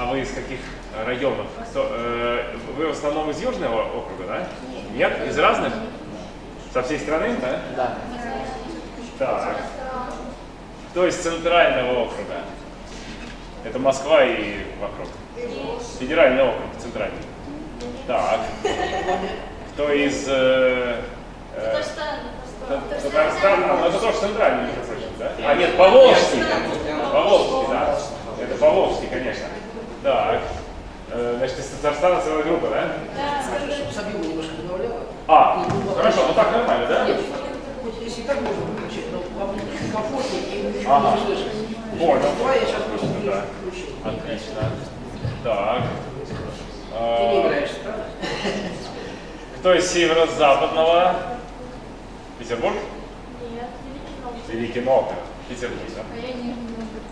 А вы из каких районов? Кто, э, вы в основном из Южного округа, да? Нет? Из разных? Со всей страны, да? Да. Так. Кто из центрального округа? Это Москва и вокруг. Федеральный округ, центральный. Так. Кто из э, э, Та- Татарстана? Ну это тоже центральный, между прочим, да? А нет, Поволжский. Поволжский, да. Это Поволжский, конечно. Так. Значит, из Татарстана целая группа, да? Чтобы Сабилу немножко добавляла. А, хорошо, ну так нормально, да? Нет, хоть если так можно выключить, но вам комфортнее и вы Ага. не слышите. Понял. Два я сейчас просто Да. включил. Отлично. Так. Ты не играешь, правда? Кто из северо-западного? Петербург? Нет, Великий Великий Новгород. Петербург, да? А я не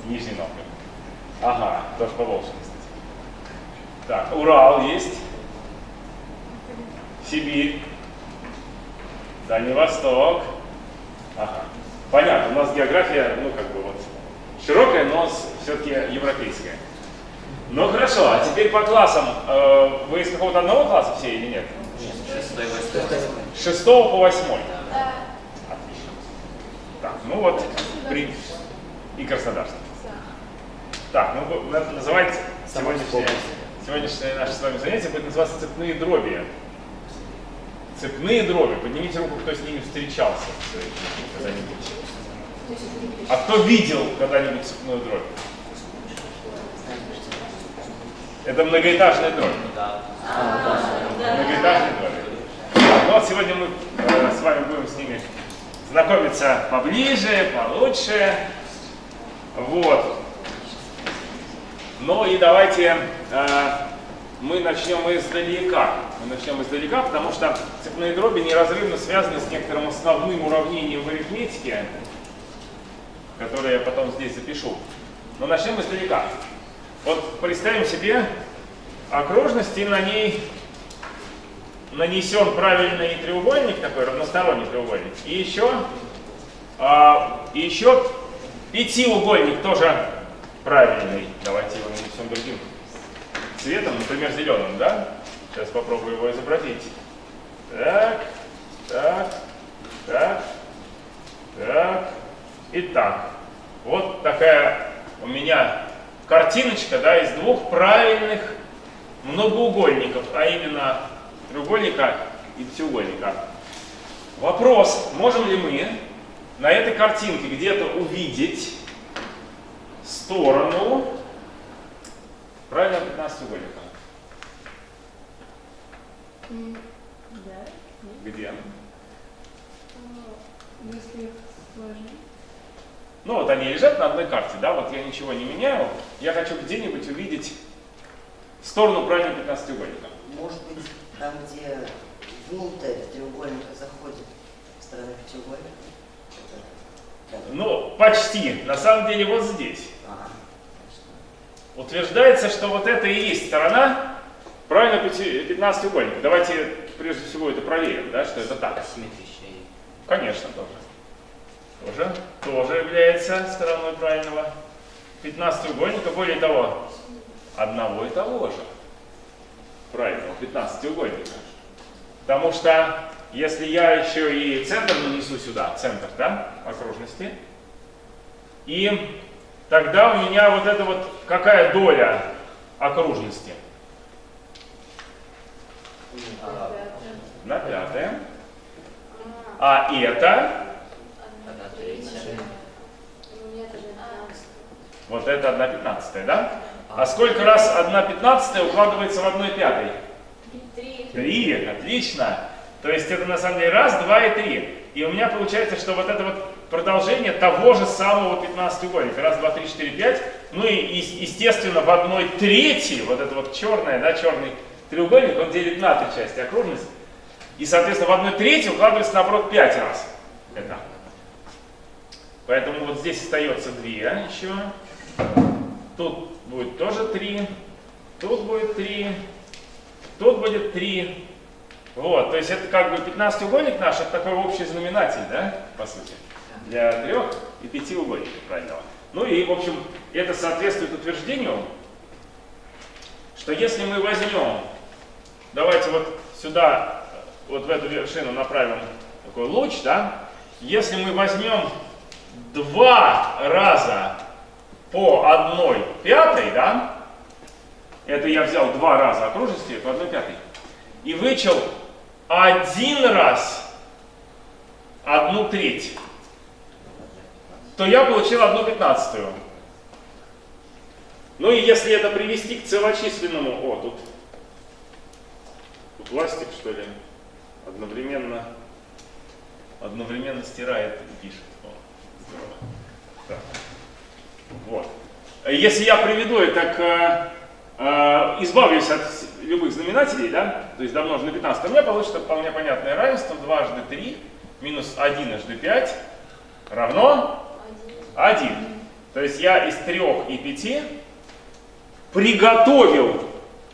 Нижний Новгород. Ага, тоже по кстати. Так, Урал есть. Сибирь. Дальний Восток. Ага. Понятно, у нас география, ну, как бы вот, широкая, но все-таки европейская. Ну, хорошо, а теперь по классам. Э, Вы из какого-то одного класса все или нет? С шестого по восьмой. Да. Отлично. Так, ну вот, при... и Краснодарский. Так, ну вы- надо называть сегодняшнее, наше с вами занятие будет называться цепные дроби. Цепные дроби. Поднимите руку, кто с ними встречался когда-нибудь. А кто видел когда-нибудь цепную дробь? Это многоэтажная дробь. Многоэтажные дроби. Так, ну вот сегодня мы э, с вами будем с ними знакомиться поближе, получше. Вот. Ну и давайте э, мы начнем издалека. Мы начнем издалека, потому что цепные дроби неразрывно связаны с некоторым основным уравнением в арифметике, которое я потом здесь запишу. Но начнем издалека. Вот представим себе окружность, и на ней нанесен правильный треугольник, такой равносторонний треугольник, и еще, а, еще пятиугольник тоже правильный. Давайте его нанесем другим цветом, например, зеленым, да? Сейчас попробую его изобразить. Так, так, так, так и так. Вот такая у меня картиночка, да, из двух правильных многоугольников, а именно треугольника и пятиугольника. Вопрос, можем ли мы на этой картинке где-то увидеть сторону правильного 15-угольника? Да. Где? Если их сложить. Ну вот они лежат на одной карте, да, вот я ничего не меняю. Я хочу где-нибудь увидеть сторону правильного 15-угольника. Может быть, там, где внутрь треугольника заходит сторона пятиугольника? Ну, почти. На самом деле вот здесь. Утверждается, что вот это и есть сторона правильно 15-угольника. Давайте прежде всего это проверим, да, что это так. Асимметричный. Конечно, тоже. Тоже, тоже является стороной правильного 15-угольника. Более того, одного и того же правильного 15-угольника. Потому что если я еще и центр нанесу сюда, центр, да, окружности, и тогда у меня вот это вот какая доля окружности? На пятое. А это, одна третья. У меня тоже 15. вот это 1 пятнадцатая, да? А сколько раз 1 пятнадцатая укладывается в 1 пятой? Три. Три, отлично. То есть это на самом деле раз, два и три. И у меня получается, что вот это вот продолжение того же самого 15-угольника. Раз, два, три, четыре, пять. Ну и, естественно, в одной трети, вот это вот черное, да, черный треугольник, он делит на три части окружность. И, соответственно, в одной трети укладывается наоборот пять раз. Это. Поэтому вот здесь остается две еще. Тут будет тоже три. Тут будет три. Тут будет 3. Вот, то есть это как бы 15-угольник наш, это такой общий знаменатель, да, по сути, для трех и пяти угольников правильного. Ну и, в общем, это соответствует утверждению, что если мы возьмем, давайте вот сюда, вот в эту вершину направим такой луч, да, если мы возьмем два раза по одной пятой, да, это я взял два раза окружности по одной пятой, и вычел один раз одну треть, то я получил одну пятнадцатую. Ну и если это привести к целочисленному, о, тут, тут ластик что ли, одновременно, одновременно стирает и пишет. О, здорово. Так. Вот. Если я приведу это к, э, избавлюсь от любых знаменателей, да, то есть домножу на 15, то у меня получится вполне понятное равенство, дважды 3 минус 1 аж 5 равно 1. То есть я из 3 и 5 приготовил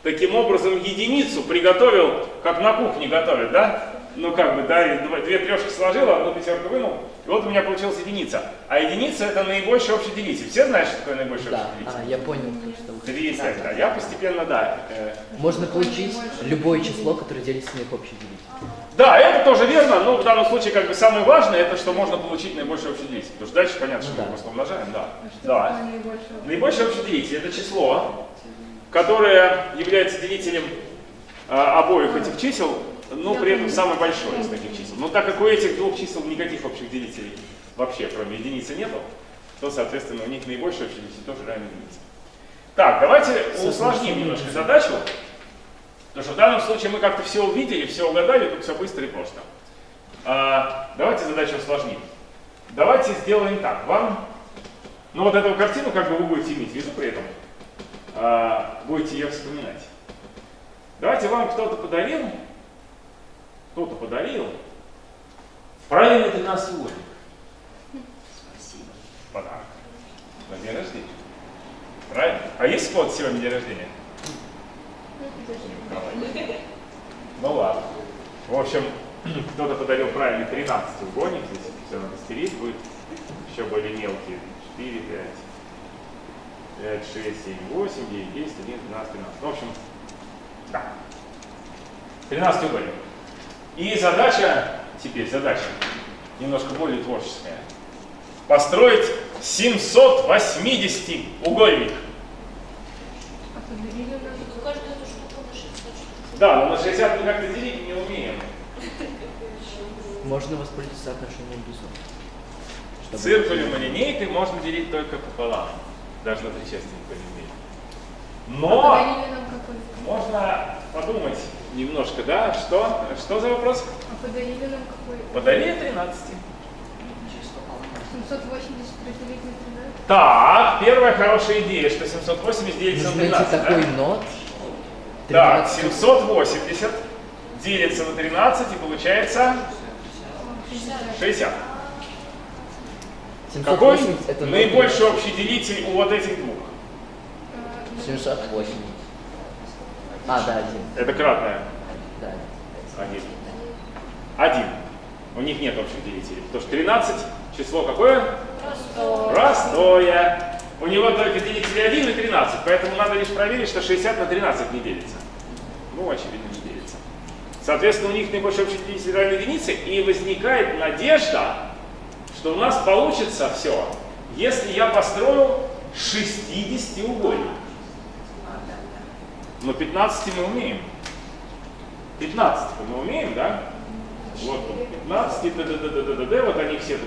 таким образом единицу, приготовил, как на кухне готовят, да? Ну как бы, да, две трешки сложил, одну пятерку вынул, и вот у меня получилась единица. А единица это наибольший общий делитель. Все знают, что такое наибольший Да, общий делитель? а, я понял, что вы хотите. да, да. Я постепенно, да. э, Можно получить любое число, которое делится на их общий делитель. Да, это тоже верно, но в данном случае как бы самое важное, это что можно получить наибольший общий делитель. Потому что дальше понятно, что да. мы просто умножаем, да. А Да. наибольшее? Наибольший общий делитель это число, которое является делителем а, обоих этих чисел, но при этом самое большое из таких чисел. Но так как у этих двух чисел никаких общих делителей вообще, кроме единицы, нету, то, соответственно, у них наибольший общий делитель тоже равен единице. Так, давайте усложним немножко задачу. Потому что в данном случае мы как-то все увидели, все угадали, тут все быстро и просто. А, давайте задачу усложним. Давайте сделаем так. Вам, ну вот эту картину как бы вы будете иметь в виду при этом, а, будете ее вспоминать. Давайте вам кто-то подарил, кто-то подарил правильный 13 угольник. Спасибо. Подарок. На день рождения. Правильно? А есть код сегодня день рождения? Ну ладно. В общем, кто-то подарил правильный 13 угольник, здесь все надо стереть, будет еще более мелкие. 4, 5, 5, 6, 7, 8, 9, 10, 11, 12, 13. Ну, в общем, да. 13 угольник. И задача, теперь задача, немножко более творческая. Построить 780 угольник. А подарили нам? Каждую эту штуку на 600 штук. Да, но на 60 мы как-то делить не умеем. Можно воспользоваться соотношением весов. чтобы- Циркулем и линейкой можно делить только пополам. Даже на три части никто не умеет. А Но подарили нам какой? можно подумать немножко, да, что, что за вопрос? А подарили нам какой? Подарили 13. Через пополам. 780 разделить на 13? Так, первая хорошая идея, что 780 делится на Нужно найти 13. да? такой нот. Так, 13. 780 делится на 13 и получается 60. 780 Какой это наибольший общий делитель у вот этих двух? 708. А, да, один. Это кратное. Да. Один. Один. У них нет общих делителей. Потому что 13 число какое? Простое. У него только делители 1 и 13, поэтому надо лишь проверить, что 60 на 13 не делится. Ну, очевидно, не делится. Соответственно, у них наибольший общий делитель равен единице, и возникает надежда, что у нас получится все, если я построю 60 угольник. Но 15 мы умеем. 15 мы умеем, да? Вот тут 15, д д д д д д д вот они все,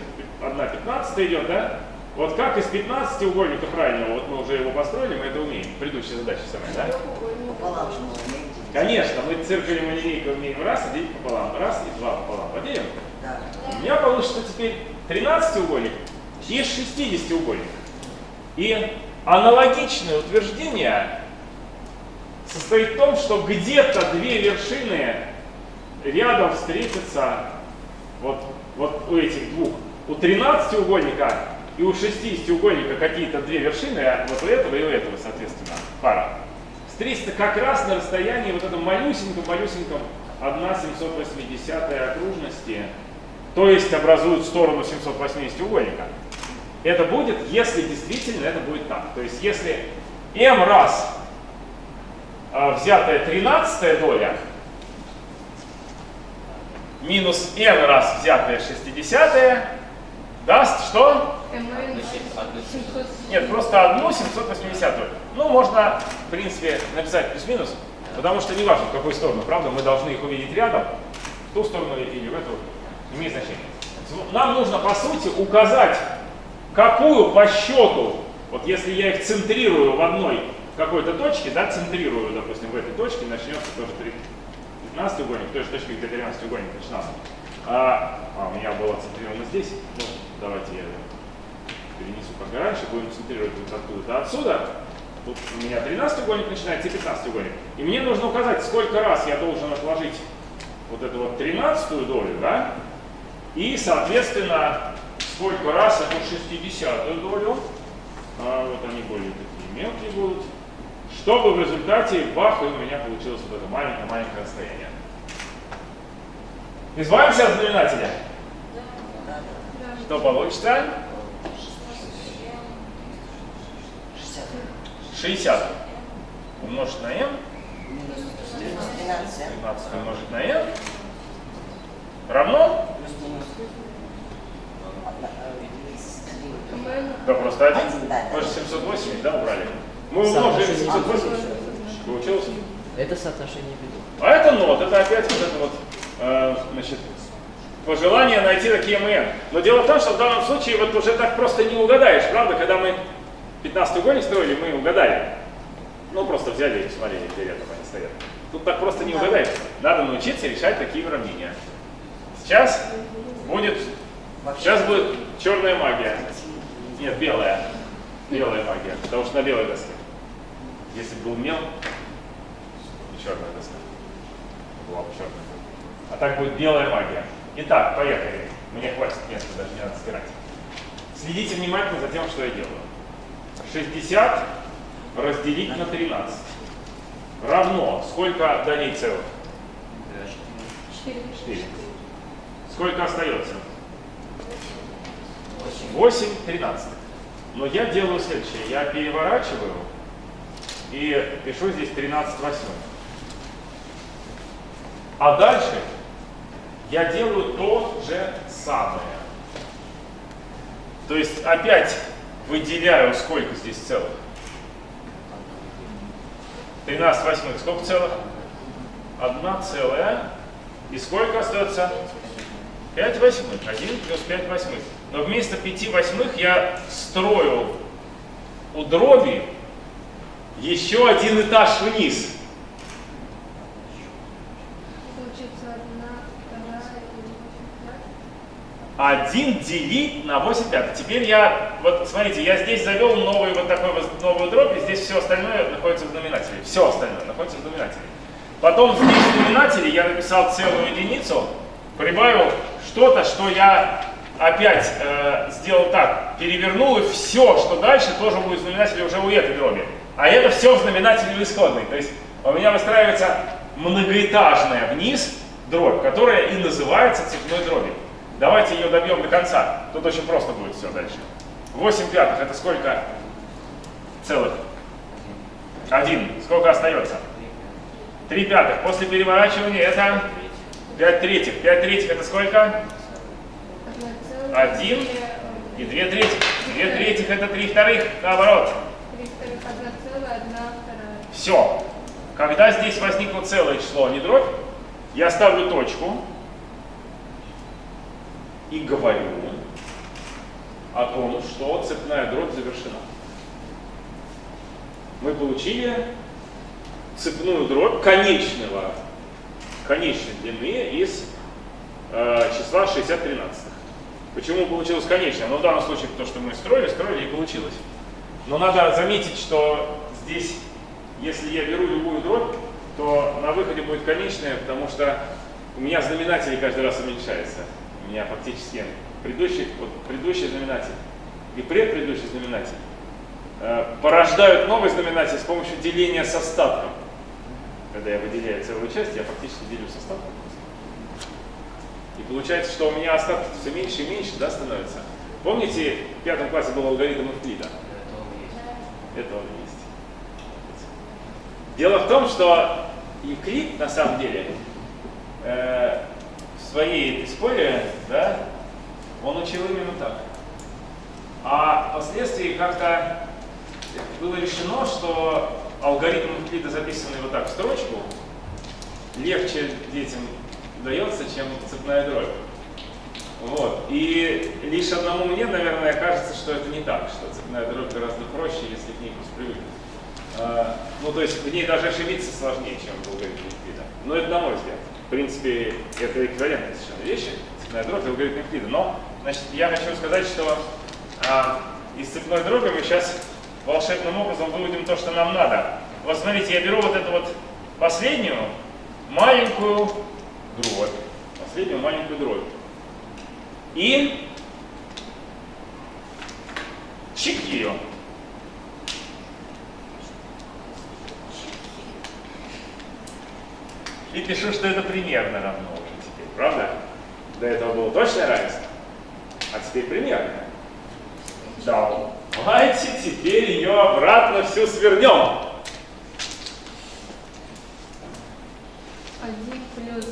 одна 15 идет, да? Вот как из 15 угольника правильного, вот мы уже его построили, мы это умеем. Предыдущая задача самая, да? Конечно, мы циркулем и линейкой умеем раз и делить пополам, раз и два пополам. Поделим? Да. У меня получится теперь 13 угольник и 60 угольник. И аналогичное утверждение состоит в том, что где-то две вершины рядом встретятся вот, вот у этих двух. У 13 угольника и у 60 угольника какие-то две вершины, а вот у этого и у этого, соответственно, пара. Встретятся как раз на расстоянии вот этом малюсеньком-малюсеньком 1 780 окружности, то есть образуют сторону 780 угольника. Это будет, если действительно это будет так. То есть если m раз а, взятая 13 доля минус n раз взятая 60 даст что? МН 700. Нет, просто одну 780 Ну, можно, в принципе, написать плюс-минус, потому что не важно, в какую сторону, правда, мы должны их увидеть рядом, в ту сторону или в эту, имеет значение. Нам нужно, по сути, указать, какую по счету, вот если я их центрирую в одной какой-то точке, да, центрирую, допустим, в этой точке, начнется тоже 15 треугольник, в той же точке, где 13 треугольник начинался. А, а, у меня было центрировано здесь, ну, давайте я перенесу как раньше, будем центрировать вот откуда-то отсюда. Тут у меня 13 треугольник начинается и 15 треугольник. И мне нужно указать, сколько раз я должен отложить вот эту вот 13 долю, да, и, соответственно, сколько раз эту 60 долю, а, вот они более такие мелкие будут, чтобы в результате бах, и у меня получилось вот это маленькое-маленькое расстояние. Избавимся от знаменателя. Что получится? 60 умножить на m, 13. 15 умножить на n, равно, да просто один, Один, да. мы же 780, да, убрали? Мы умножили Соотношение 780, получилось? Это соотношение бедов. А это нот, это опять вот это вот, э, значит, пожелание найти такие МН. Но дело в том, что в данном случае вот уже так просто не угадаешь, правда? Когда мы 15 угольник строили, мы угадали. Ну, просто взяли и посмотрели, где рядом они стоят. Тут так просто не угадаешь. Надо научиться решать такие уравнения. Сейчас будет, сейчас будет черная магия. Нет, белая. Белая магия, потому что на белой доске. Если бы был мел, и черная доска. Была бы черная. А так будет белая магия. Итак, поехали. Мне хватит места, даже не надо стирать. Следите внимательно за тем, что я делаю. 60 разделить на 13 равно сколько долей целых? 4. 4. Сколько остается? 8 13. Но я делаю следующее. Я переворачиваю и пишу здесь 13 восьмых. А дальше я делаю то же самое. То есть опять выделяю, сколько здесь целых. 13 восьмых. Сколько целых? Одна целая. И сколько остается? 5 восьмых. 1 плюс 5 восьмых. Но вместо 5 восьмых я строю у дроби еще один этаж вниз. Получится одна, вторая и 8 1 делить на 8 пятых. Теперь я, вот смотрите, я здесь завел новый вот такой вот новую дробь, и здесь все остальное находится в знаменателе. Все остальное находится в знаменателе. Потом здесь в знаменателе я написал целую единицу, прибавил что-то, что я опять э, сделал так, перевернул, и все, что дальше, тоже будет в знаменателе уже у этой дроби. А это все в знаменателе исходной. То есть у меня выстраивается многоэтажная вниз дробь, которая и называется цепной дробью. Давайте ее добьем до конца. Тут очень просто будет все дальше. 8 пятых это сколько целых? Один. Сколько остается? 3 пятых. После переворачивания это 5 третьих. 5 третьих это сколько? Одна целая. Один Две, и э, 2 третьих. 2 третьих это 3 вторых. Наоборот. Все. Когда здесь возникло целое число, не дробь, я ставлю точку и говорю о том, что цепная дробь завершена. Мы получили цепную дробь конечного, конечной длины из э, числа 60 тринадцатых. Почему получилось конечное? Ну, в данном случае, то, что мы строили, строили и получилось. Но надо заметить, что здесь, если я беру любую дробь, то на выходе будет конечная, потому что у меня знаменатель каждый раз уменьшается. Меня фактически предыдущий, вот, предыдущий знаменатель и предпредыдущий знаменатель э, порождают новый знаменатель с помощью деления с остатком. Когда я выделяю целую часть, я фактически делю с остатком. И получается, что у меня остатки все меньше и меньше да, становятся. Помните, в пятом классе был алгоритм Эвклида? Это он есть. Дело в том, что Евклид, на самом деле, э, своей этой школе, да, он учил именно так. А впоследствии как-то было решено, что алгоритм Евклида, записанный вот так в строчку, легче детям дается, чем цепная дробь. Вот. И лишь одному мне, наверное, кажется, что это не так, что цепная дробь гораздо проще, если к ней привыкнуть. А, ну, то есть в ней даже ошибиться сложнее, чем в алгоритме Евклида. Но это на мой взгляд. В принципе, это эквивалентные совершенно вещи, цепная дробь и алгоритм Евклида. Но, значит, я хочу сказать, что а, из цепной дроби мы сейчас волшебным образом выводим то, что нам надо. Вот смотрите, я беру вот эту вот последнюю маленькую дробь, последнюю маленькую дробь. И чик ее. И пишу, что это примерно равно уже теперь, правда? До этого было точное равенство, а теперь примерно. Давайте теперь ее обратно всю свернем. Один плюс...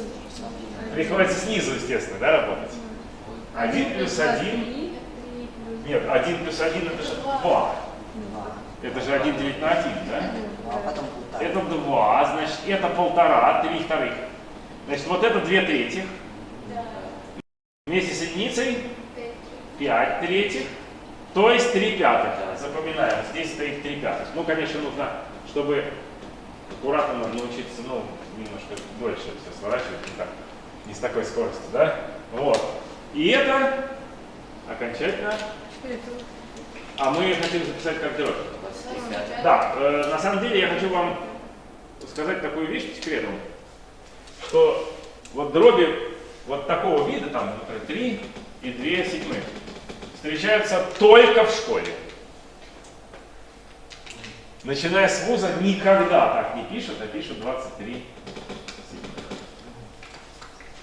Приходится снизу, естественно, да, работать? Один плюс один. Три, три плюс... Нет, 1 плюс 1 это же 2. Это же 1 делить на 1, да? Ну, а потом полтора. Это 2, значит, это полтора, 3 вторых. Значит, вот это 2 третьих. Вместе с единицей 5 третьих. То есть 3 пятых. Запоминаем, здесь стоит 3 пятых. Ну, конечно, нужно, чтобы аккуратно надо научиться, ну, немножко дольше все сворачивать, не, так, не с такой скоростью, да? Вот. И это окончательно а мы хотим записать как дробь. Да, э, на самом деле я хочу вам сказать такую вещь по секрету, что вот дроби вот такого вида, там, например, 3 и 2 седьмых, встречаются только в школе. Начиная с вуза никогда так не пишут, а пишут 23 седьмых.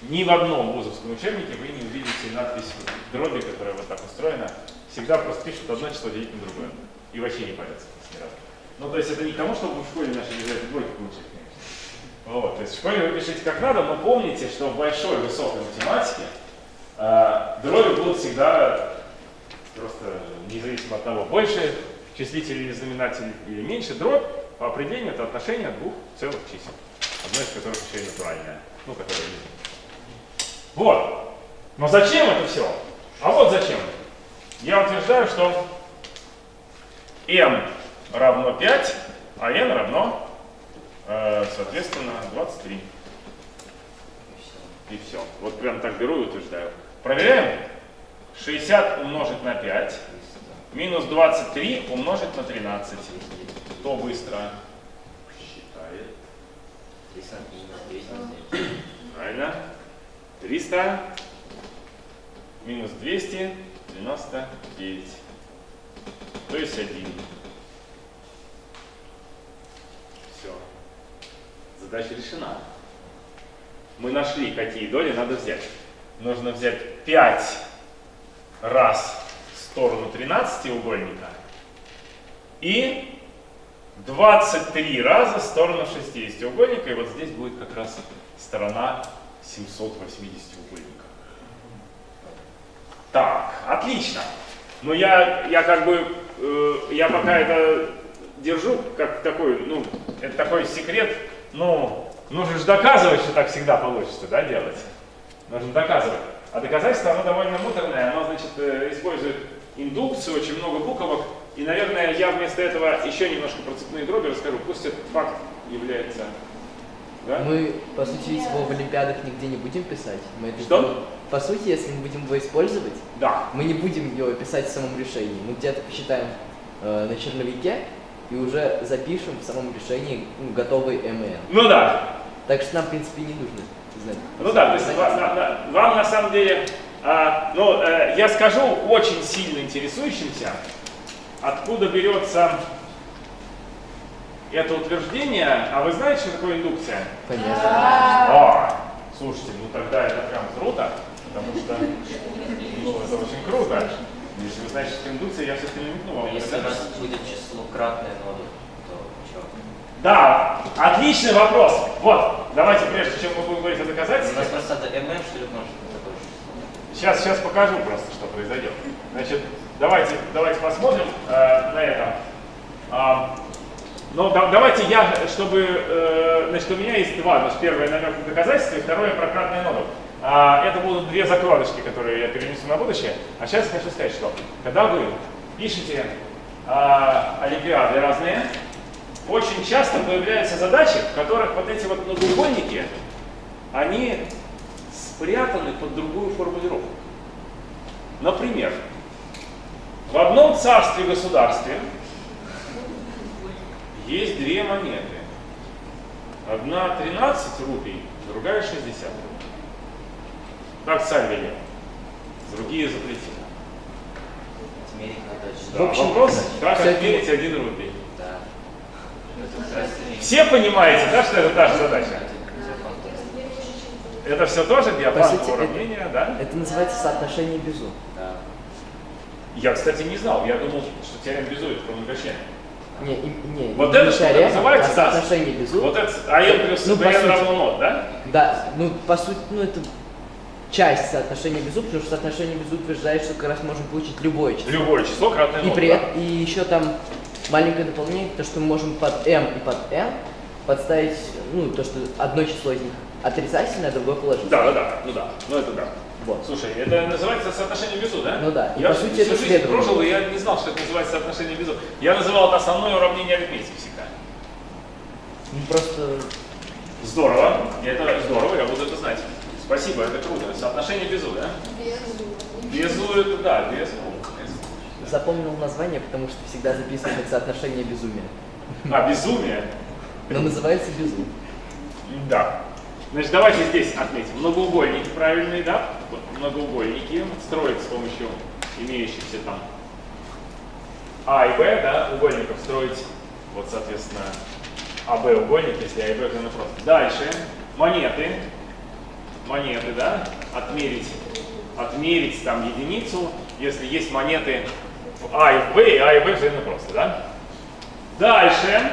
Ни в одном вузовском учебнике вы не увидите надпись дроби, которая вот так устроена. Всегда просто пишут одно число делить на другое. И вообще не парятся. Ну, то есть это не к тому, чтобы в школе начали делать двойки получить. Вот, то есть в школе вы пишете как надо, но помните, что в большой высокой математике э, дроби будут всегда просто независимо от того, больше числитель или знаменатель или меньше, дробь по определению это отношение двух целых чисел. Одно из которых еще и натуральное. Ну, которое не Вот. Но зачем это все? А вот зачем. Я утверждаю, что m равно 5, а n равно, э, соответственно, 23. И все. Вот прям так беру и утверждаю. Проверяем. 60 умножить на 5 минус 23 умножить на 13. Кто быстро считает? Правильно. 300 минус 299. То есть 1. Все. Задача решена. Мы нашли, какие доли надо взять. Нужно взять 5 раз в сторону 13 угольника и 23 раза в сторону 60 угольника. И вот здесь будет как раз сторона 780 угольника. Так, отлично. Но я, я как бы, э, я пока это держу как такой, ну, это такой секрет, ну, нужно же доказывать, что так всегда получится, да, делать. Нужно доказывать. А доказательство, оно довольно муторное, оно, значит, э, использует индукцию, очень много буквок, и, наверное, я вместо этого еще немножко про цепные дроби расскажу. Пусть этот факт является... Да? Мы, по сути, ведь его в Олимпиадах нигде не будем писать. Мы это Что? сделаем- По сути, если мы будем его использовать, Да. мы не будем его писать в самом решении. Мы где-то посчитаем э, на черновике и уже запишем в самом решении ну, готовый МН. Ну да, Так что нам, в принципе, не нужно знать. Ну да, то есть ва- на- на- вам на самом деле, а, ну, э, я скажу очень сильно интересующимся, откуда берется это утверждение. А вы знаете, что такое индукция? Конечно. А, слушайте, ну тогда это прям круто, потому что ну, это очень круто. Если вы знаете, что индукция, я все-таки намекну вам. Если у нас будет число кратное ноду, то что? Да, отличный вопрос. Вот, давайте, прежде чем мы будем говорить о У доказательствах, нас просто это ММ, что ли, может быть, такое же? Сейчас, сейчас покажу просто, что произойдет. Значит, давайте, давайте посмотрим э, на это. А, ну, да- давайте я, чтобы, э, значит, у меня есть два, значит, первое намек на доказательство и второе про кратное ноду. А, это будут две закладочки, которые я перенесу на будущее. А сейчас хочу сказать, что когда вы пишете а, олимпиады разные, очень часто появляются задачи, в которых вот эти вот многоугольники, они спрятаны под другую формулировку. Например, в одном царстве-государстве есть две монеты. Одна 13 рупий, другая 60 рупий. Так царь велел. Другие запретил. Отмерить надо очень. Да, В общем, вопрос, как это- отмерить один. Это таки- Все понимаете, да, что это та же задача? Это все тоже По это- уравнения, да? Это называется соотношение Безу. Да. Я, кстати, не знал. Я думал, что теорема безует про многочлены. Не, не, Вот не это что теорема, называется, а соотношение Безу. Вот это АН плюс Ну, равно нот, да? Да, ну по сути, ну это часть соотношения Безу, потому что соотношение Безу утверждает, что как раз можем получить любое число. Любое число кратное И, при да? и еще там маленькое дополнение, то, что мы можем под m и под n подставить, ну, то, что одно число из них отрицательное, а другое положительное. Да, да, да, ну да, ну это да. Вот. Слушай, это называется соотношение безу, да? Ну да, и Я по сути всю это жизнь следование. прожил, и я не знал, что это называется соотношение безу. Я называл это основное уравнение арифметики всегда. Ну, просто Здорово, это здорово, я буду это знать. Спасибо, это круто. Соотношение безу, да? Безу это да, без ну, запомнил название, потому что всегда записываю как соотношение безумия. А, безумие? Но называется Безу. Да. Значит, давайте здесь отметим. Многоугольники правильные, да? Вот Многоугольники строят с помощью имеющихся там А и Б, да, угольников строить, вот, соответственно, АБ угольник, если А и Б это просто. Дальше, монеты, монеты, да, отмерить, отмерить там единицу, если есть монеты в А и в Б, и А и Б взаимно просто, да? Дальше,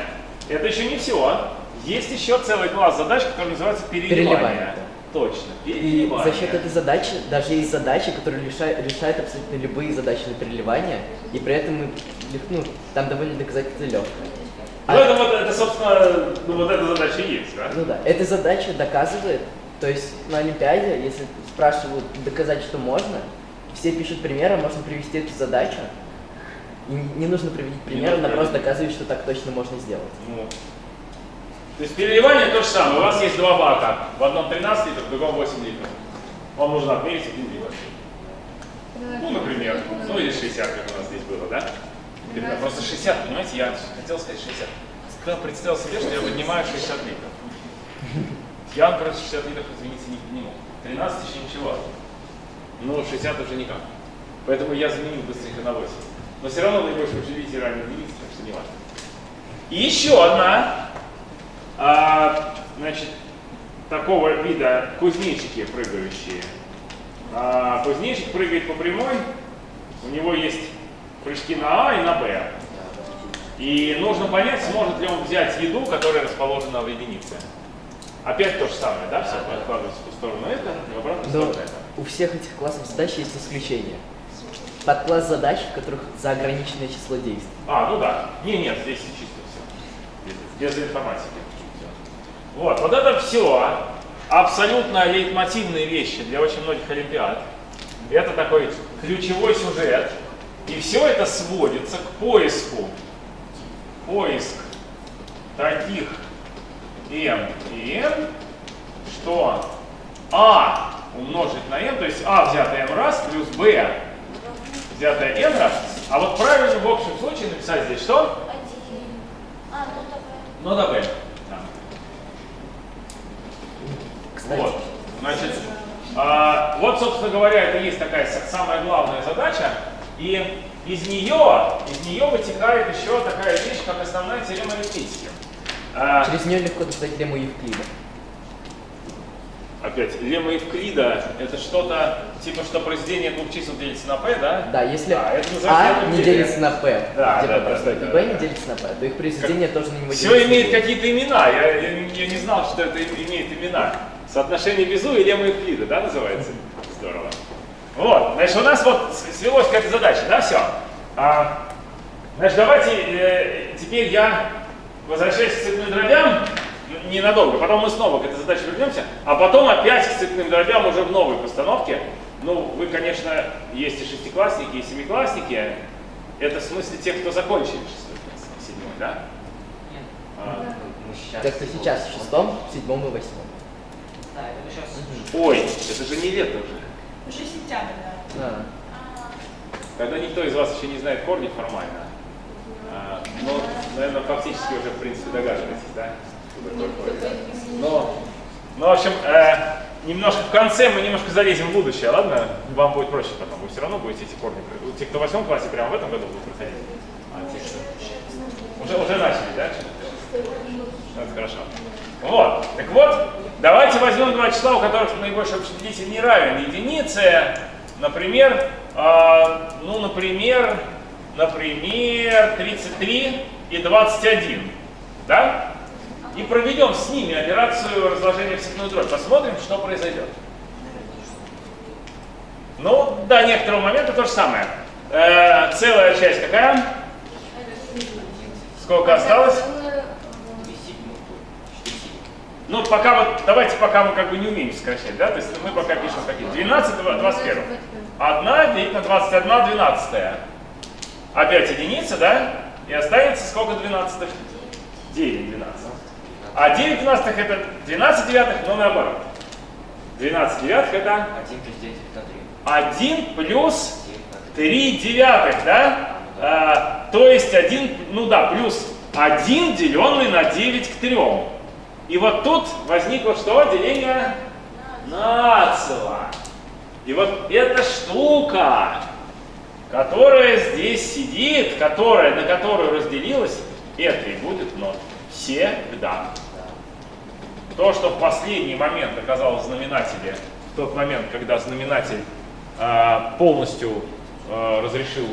это еще не все. Есть еще целый класс задач, который называется переливание. Переливание, Точно, И переливание. за счет этой задачи, даже есть задачи, которые лиша- решают абсолютно любые задачи на переливание, и при этом мы, ну, там довольно доказательство легкое. Ну, это, вот, это, собственно, ну, вот эта задача и есть, да? Ну да, эта задача доказывает, то есть на Олимпиаде, если спрашивают доказать, что можно, все пишут примеры, можно привести эту задачу, и не нужно приводить примеры, она просто доказывает, что так точно можно сделать. Ну. То есть переливание то же самое. У вас есть два бака. В одном 13 литров, в другом 8 литров. Вам нужно отмерить один литр. Ну, например. Ну, или 60, как у нас здесь было, да? Ребята, Просто 60, понимаете, я хотел сказать 60. Когда представил себе, что я поднимаю 60 литров. Я, например, 60 литров, извините, не подниму. 13 еще ничего. Но 60 уже никак. Поэтому я заменил быстренько на 8. Но все равно наибольшее учредитель равен единице, так что не важно. И еще одна, а, значит, такого вида кузнечики прыгающие. А, кузнечик прыгает по прямой, у него есть прыжки на А и на Б. И нужно понять, сможет ли он взять еду, которая расположена в единице. Опять то же самое, да, все подкладывается в ту сторону это, и в обратную Но сторону это. у всех этих классов задач есть исключения. Подкласс задач, в которых за ограниченное число действий. А, ну да. Не, нет, здесь чисто все. Без, без информатики. Вот, вот это все абсолютно лейтмотивные вещи для очень многих олимпиад. Это такой ключевой сюжет. И все это сводится к поиску. Поиск таких m и n, что а умножить на n, то есть а взятое m раз плюс b взятое n раз. А вот правильно в общем случае написать здесь что? А, ну да, b. Да. Вот. Значит, а, вот, собственно говоря, это есть такая самая главная задача. И из нее, из нее вытекает еще такая вещь, как основная теорема арифметики. А, через нее легко доказать лемму Евклида. опять, лемма Евклида, это что-то, типа, что произведение двух чисел делится на p, да? Да, если Да, это А не делится на P, Да, типа да, да, да, и B не делится на P, то их произведение тоже на него Все имеет не какие-то имена, я, я, я не знал, что это имеет имена. Соотношение Безу и лемма Евклида, да, называется? Здорово. Вот, значит, у нас вот свелось к этой задаче, да, все. А, значит, давайте э, теперь я возвращаюсь к цветным дробям н- ненадолго, потом мы снова к этой задаче вернемся, а потом опять к цветным дробям уже в новой постановке. Ну, вы, конечно, есть и шестиклассники, и семиклассники. Это в смысле тех, кто закончили шестой класс, седьмой, да? Нет. А, Мы сейчас. Те, кто сейчас в шестом, в седьмом и восьмом. Да, это мы сейчас. Ой, это же не лето уже. Уже сентябрь, да. А, Когда никто из вас еще не знает корни формально, а, но, наверное, фактически уже, в принципе, догадываетесь, да? да? Но, ну, в общем, э, немножко в конце мы немножко залезем в будущее, ладно? Вам будет проще потом, вы все равно будете эти корни, те, кто в восьмом классе, прямо в этом году будут проходить. А те, кто- Уже, уже начали, да? Ну, Это хорошо. Вот, так вот, давайте возьмем два числа, у которых наибольший общий делитель не равен единице. Например, а, ну, например, например, 33 и 21, да? И проведем с ними операцию разложения в цветную дробь. Посмотрим, что произойдет. Ну, до некоторого момента то же самое. Э, целая часть какая? Сколько осталось? Ну, пока вот, давайте пока мы как бы не умеем сокращать, да? То есть мы пока пишем какие? 12, два- 21. 1 делить на 21, 12. Опять единица, да? И останется сколько 12? 9 12. А 9 12 это 12 девятых, но наоборот. 12 девятых это Один плюс девять это три. 1 плюс Девять на три. 3 девятых, да? А, то есть 1, ну да, плюс 1 деленный на 9 к 3. И вот тут возникло что? Деление нацело. И вот эта штука, которая здесь сидит, которая, на которую разделилась, это и будет ноль. Всегда. То, что в последний момент оказалось в знаменателе, в тот момент, когда знаменатель а, полностью а, разрешил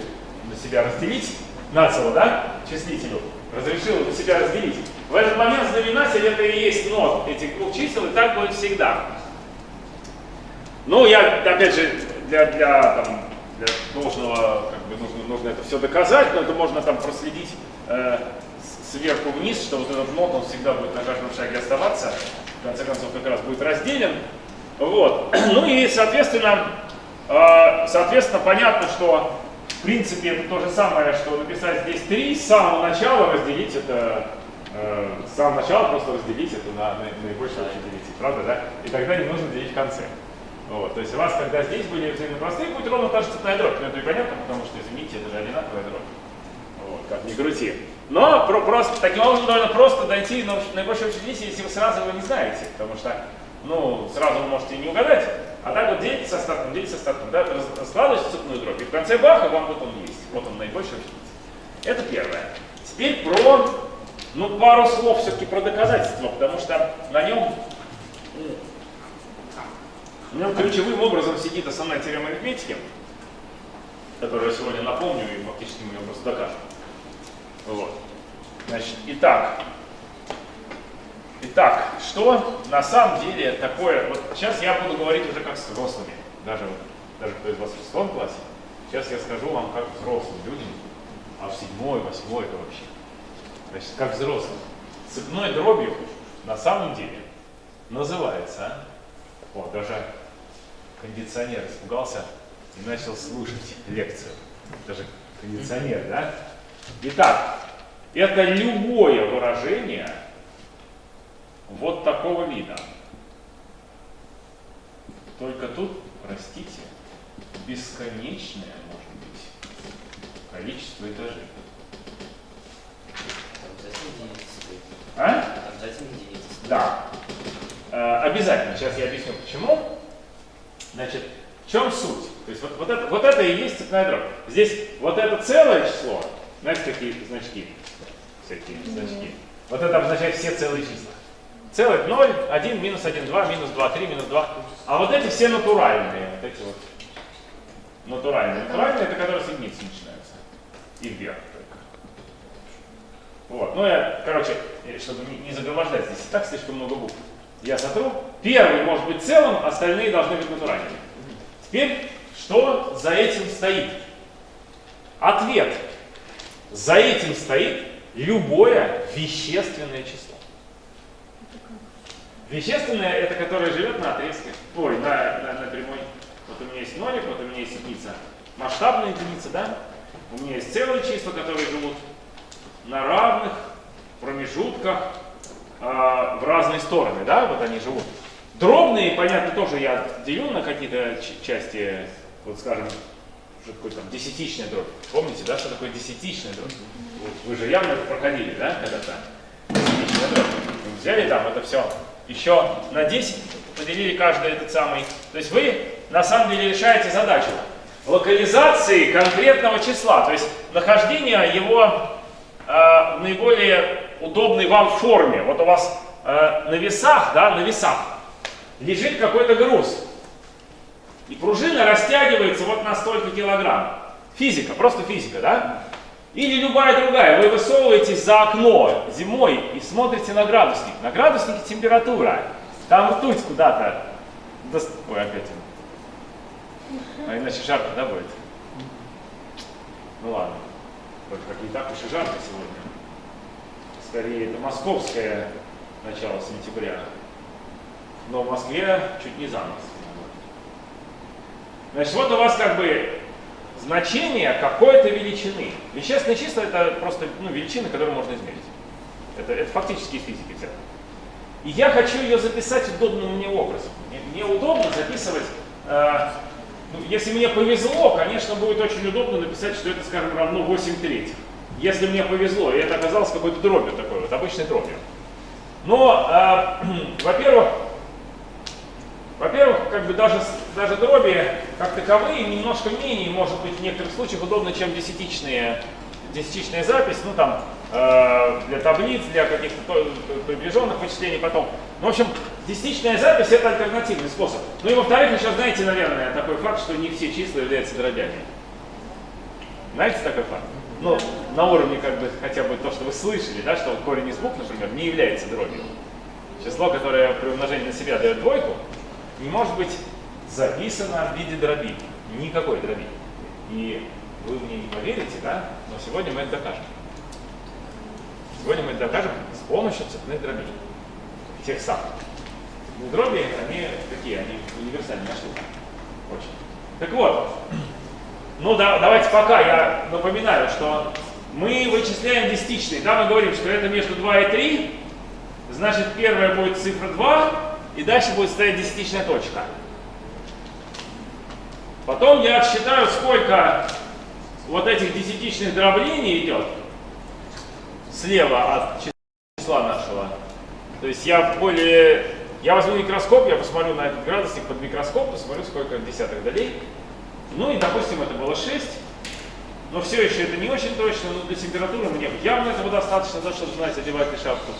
на себя разделить, нацело, да, числителю, разрешил на себя разделить, в этот момент знаменатель это и есть нот этих двух чисел, и так будет всегда. Ну, я, опять же, для, для, там, для должного, как бы, нужно, нужно это все доказать, но это можно там проследить э, сверху вниз, что вот этот нот, он всегда будет на каждом шаге оставаться, в конце концов, как раз будет разделен. Вот. Ну и, соответственно, э, соответственно, понятно, что, в принципе, это то же самое, что написать здесь 3, с самого начала разделить это, э, с самого начала просто разделить это на, на наибольшее общее делитель, правда, да? И тогда не нужно делить в конце. Вот, то есть у вас, когда здесь были взаимно простые, будет ровно та же цветная дробь. Но это и понятно, потому что, извините, это же одинаковая дробь. Вот, как ни крути. Но про- просто, таким образом довольно просто дойти на наибольшее общее делитель, если вы сразу его не знаете. Потому что, ну, сразу вы можете не угадать. А так вот делите со остатком, делите со остатком, да, раскладываете цветную дробь. И в конце баха вам вот он есть. Вот он наибольший делитель. Это первое. Теперь про, ну, пару слов все-таки про доказательства, потому что на нем в нем ключевым образом сидит основная теорема арифметики, которую я сегодня напомню и фактически мы ее просто докажем. Вот. Значит, итак, итак, что на самом деле такое, вот сейчас я буду говорить уже как с взрослыми, даже, даже кто из вас в шестом классе, сейчас я скажу вам как взрослым людям, а в седьмой, восьмой это вообще. Значит, как взрослым. Цепной дробью на самом деле называется о, даже кондиционер испугался и начал слушать лекцию. Даже кондиционер, да? Итак, это любое выражение вот такого вида. Только тут, простите, бесконечное может быть количество этажей. Обязательно единицы стоит. А? Да. Э, Обязательно. Сейчас я объясню почему. Значит, в чем суть? То есть вот, вот, это, вот это и есть цепная дробь. Здесь вот это целое число, знаете, такие значки, всякие значки. Вот это обозначает все целые числа. Целых 0, 1, минус 1, 2, минус 2, 3, минус 2. А вот эти все натуральные. Вот эти вот натуральные. Натуральные это которые с единицы начинаются. И вверх только. Вот. Ну я, короче, э, чтобы не, не загромождать здесь и так слишком много букв. Я сотру. Первый может быть целым, остальные должны быть натуральными. Теперь, что за этим стоит? Ответ. За этим стоит любое вещественное число. Вещественное это которое живет на отрезке, ой, на, на, на прямой. Вот у меня есть нолик, вот у меня есть единица. Масштабная единица, да? У меня есть целые числа, которые живут на равных промежутках в разные стороны, да? Вот они живут. Дробные, понятно, тоже я делю на какие-то части, вот скажем, такое там десятичная дробь. Помните, да, что такое десятичная дробь? Вот вы же явно проходили, да, когда-то? Десятичная дробь. Взяли там это все еще на 10, поделили каждый этот самый. То есть вы на самом деле решаете задачу локализации конкретного числа, то есть нахождения его э, наиболее удобной вам форме. Вот у вас э, на весах, да, на весах лежит какой-то груз. И пружина растягивается вот на столько килограмм. Физика, просто физика, да? Или любая другая. Вы высовываетесь за окно зимой и смотрите на градусник. На градуснике температура. Там ртуть куда-то. Ой, опять. А иначе жарко, да, будет? Ну ладно. Вот как не так уж и жарко сегодня. Скорее, это московское начало сентября. Но в Москве чуть не за нос. Значит, вот у вас как бы значение какой-то величины. Вещественные числа это просто ну, величины, которые можно измерить. Это, это фактически из физики. И я хочу ее записать удобным мне образом. Мне, мне удобно записывать, э, ну, если мне повезло, конечно, будет очень удобно написать, что это, скажем, равно 8 третьих. Если мне повезло, и это оказалось какой-то дробью такой, вот обычной дробью. Но, э, во-первых, во-первых, как бы даже, даже дроби как таковые немножко менее, может быть, в некоторых случаях удобно, чем десятичные, десятичная запись, ну там, э, для таблиц, для каких-то приближенных вычислений потом. Ну, в общем, десятичная запись это альтернативный способ. Ну и во-вторых, еще знаете, наверное, такой факт, что не все числа являются дробями. Знаете такой факт? Ну, на уровне как бы хотя бы то, что вы слышали, да, что корень из букв, например, не является дробью. Число, которое при умножении на себя дает двойку, не может быть записано в виде дроби. Никакой дроби. И вы мне не поверите, да? Но сегодня мы это докажем. Сегодня мы это докажем с помощью цепных дробей. Тех самых. Ну, дроби, они такие, они универсальные штука. Очень. Так вот, ну да, давайте пока я напоминаю, что мы вычисляем десятичные. Да, мы говорим, что это между 2 и 3. Значит, первая будет цифра 2, и дальше будет стоять десятичная точка. Потом я отсчитаю, сколько вот этих десятичных дроблений идет слева от числа нашего. То есть я более... Я возьму микроскоп, я посмотрю на этот градусник под микроскоп, посмотрю, сколько десятых долей. Ну и, допустим, это было 6. Но все еще это не очень точно, но для температуры мне явно этого достаточно, за чтобы знать, одевать шапку.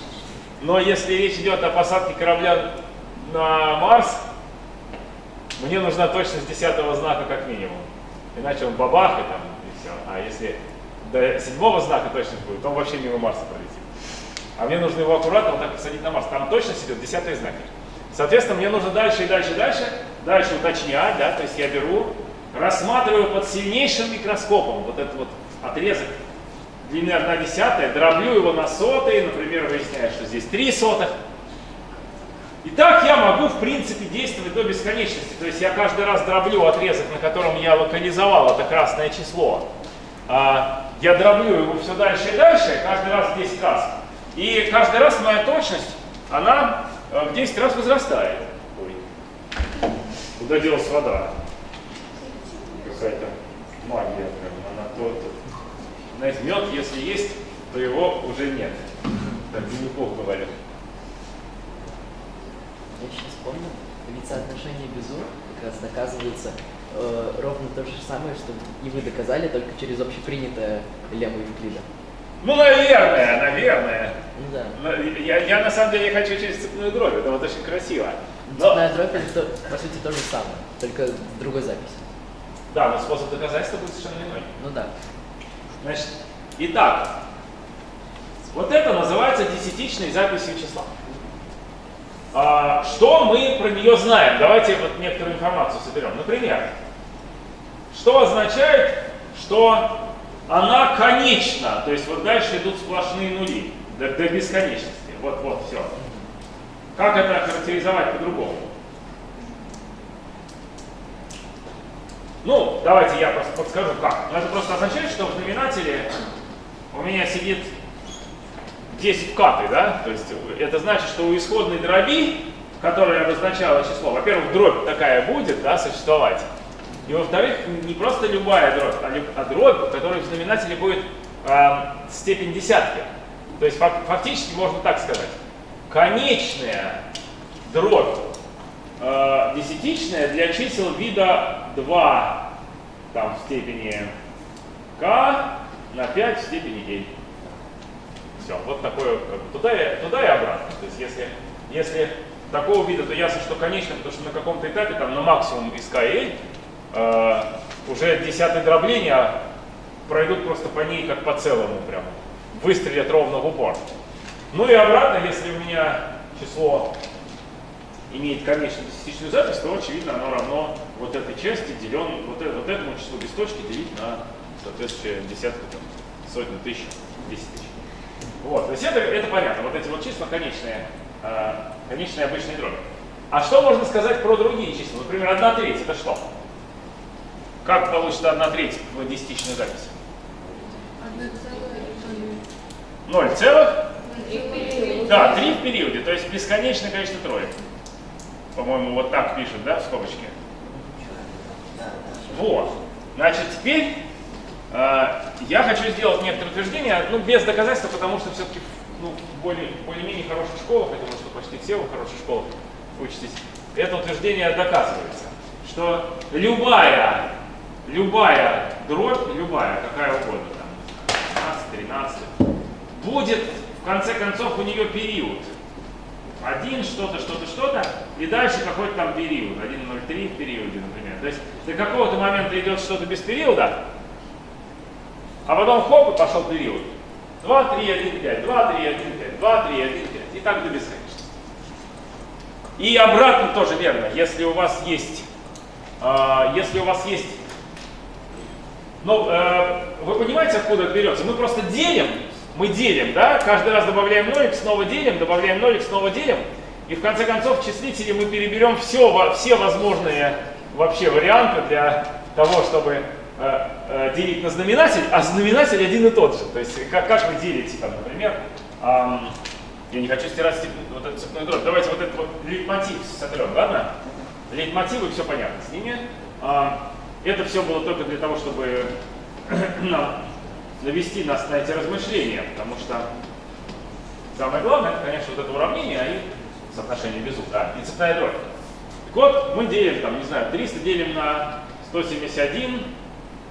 Но если речь идет о посадке корабля на Марс, мне нужна точность десятого знака как минимум. Иначе он бабах и там, и все. А если до седьмого знака точность будет, он вообще мимо Марса пролетит. А мне нужно его аккуратно вот так посадить на Марс. Там точность идет десятые знаки. Соответственно, мне нужно дальше и дальше и дальше, дальше уточнять, да, то есть я беру, рассматриваю под сильнейшим микроскопом вот этот вот отрезок длины 1 десятая, дроблю его на сотые, например, выясняю, что здесь 3 сотых, и так я могу, в принципе, действовать до бесконечности. То есть я каждый раз дроблю отрезок, на котором я локализовал это красное число. А, я дроблю его все дальше и дальше, каждый раз 10 раз. И каждый раз моя точность, она э, в 10 раз возрастает. Ой. Куда делась вода? Какая-то магия. Прям. Она то, то. Знаете, мед, если есть, то его уже нет. Так Винни-Пух говорит. Я сейчас вспомнил, ведь соотношение Безу как раз доказывается э, ровно то же самое, что и вы доказали, только через общепринятое лемма Евклида. Ну, наверное, наверное. Ну да. Но Я, я на самом деле хочу через цепную дробь, это вот очень красиво. Но, Цепная дробь это то- по сути то же самое, только с другой записью. Да, но способ доказательства будет совершенно иной. Ну да. Значит, итак, вот это называется десятичной записью числа. А, что мы про нее знаем? Давайте вот некоторую информацию соберем. Например, что означает, что она конечна, то есть вот дальше идут сплошные нули до, до бесконечности. Вот, вот, все. Как это характеризовать по-другому? Ну, давайте я просто подскажу как. Ну, это просто означает, что в знаменателе у меня сидит 10 в каты, да? То есть это значит, что у исходной дроби, которая обозначала число, во-первых, дробь такая будет, да, существовать. И во-вторых, не просто любая дробь, а, а дробь, в которой в знаменателе будет а, степень десятки. То есть фак- фактически можно так сказать. Конечная дробь э, десятичная для чисел вида 2 там, в степени k на 5 в степени n. Все, вот такое, как бы, туда, и, туда и обратно. То есть если, если такого вида, то ясно, что конечно, потому что на каком-то этапе, там на максимум из k и n, э, уже десятые дробления пройдут просто по ней как по целому прям, выстрелят ровно в упор. Ну и обратно, если у меня число имеет конечную десятичную запись, то очевидно оно равно вот этой части делен, вот, э- вот этому числу без точки делить на соответствующее десятку, там, сотню, тысячу, десять тысяч. Вот, то есть это, это понятно, вот эти вот числа конечные, э, конечные обычные дроби. А что можно сказать про другие числа? Например, 1 треть, это что? Как получится 1 треть в десятичной записи? Одна целая и 0 целых? Да, 3 в периоде, то есть бесконечное количество троек. По-моему, вот так пишет, да, в скобочке? Вот. Значит, теперь э, я хочу сделать некоторые утверждения, ну, без доказательства, потому что все-таки ну, в более, более-менее хороших школах, я думаю, что почти все в хороших школах учитесь, это утверждение доказывается, что любая, любая дробь, любая, какая угодно, там, 15, 13, будет, в конце концов, у нее период. Один, что-то, что-то, что-то, и дальше какой-то там период, 1.03 в периоде, например. То есть до какого-то момента идет что-то без периода, а потом хоп, и пошел период. 2, 3, 1, 5, 2, 3, 1, 5, 2, 3, 1, 5, и так до бесконечности. И обратно тоже верно, если у вас есть, э, если у вас есть, ну, э, вы понимаете, откуда это берется? Мы просто делим, мы делим, да, каждый раз добавляем нолик, снова делим, добавляем нолик, снова делим, и в конце концов в числителе мы переберем все, все возможные вообще варианты для того, чтобы э, э, делить на знаменатель, а знаменатель один и тот же. То есть как, как вы делите, там, например, ам, я не хочу стирать степ- вот эту цепную дробь. Давайте вот этот вот лейтмотив сотрем, ладно? Лейтмотивы, все понятно с ними. А, это все было только для того, чтобы навести нас на эти размышления, потому что самое главное, это, конечно, вот это уравнение, а и соотношение безу, да, и цепная дробь. Так вот, мы делим, там, не знаю, 300 делим на 171,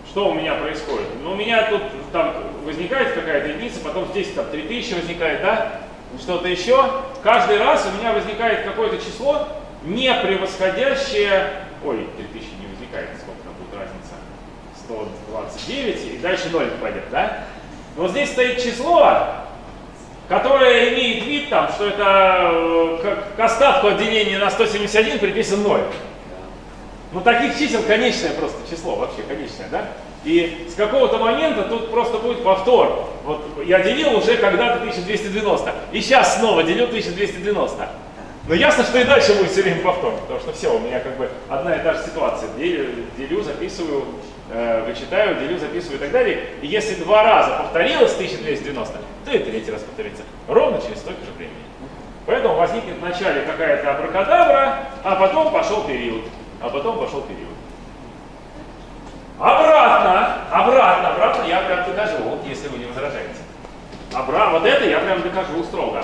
что у меня происходит? Ну, у меня тут там возникает какая-то единица, потом здесь там 3000 возникает, да, что-то еще. Каждый раз у меня возникает какое-то число, не превосходящее, ой, 3000 не возникает, сколько там будет разница, 129, и дальше 0 пойдет, да? Но здесь стоит число, которое имеет вид, там, что это э, как к остатку от деления на 171 приписан 0. Ну, таких чисел конечное просто число, вообще конечное, да? И с какого-то момента тут просто будет повтор. Вот я делил уже когда-то 1290, и сейчас снова делю 1290. Но ясно, что и дальше будет все время повтор, потому что все, у меня как бы одна и та же ситуация. Делю, делю записываю, э, вычитаю, делю, записываю и так далее. И если два раза повторилось 1290, то и третий раз повторится. Ровно через столько же времени. Поэтому возникнет вначале какая-то абракадабра, а потом пошел период. А потом пошел период. Обратно, обратно, обратно я прям докажу, вот если вы не возражаете. Обра... Вот это я прям докажу строго.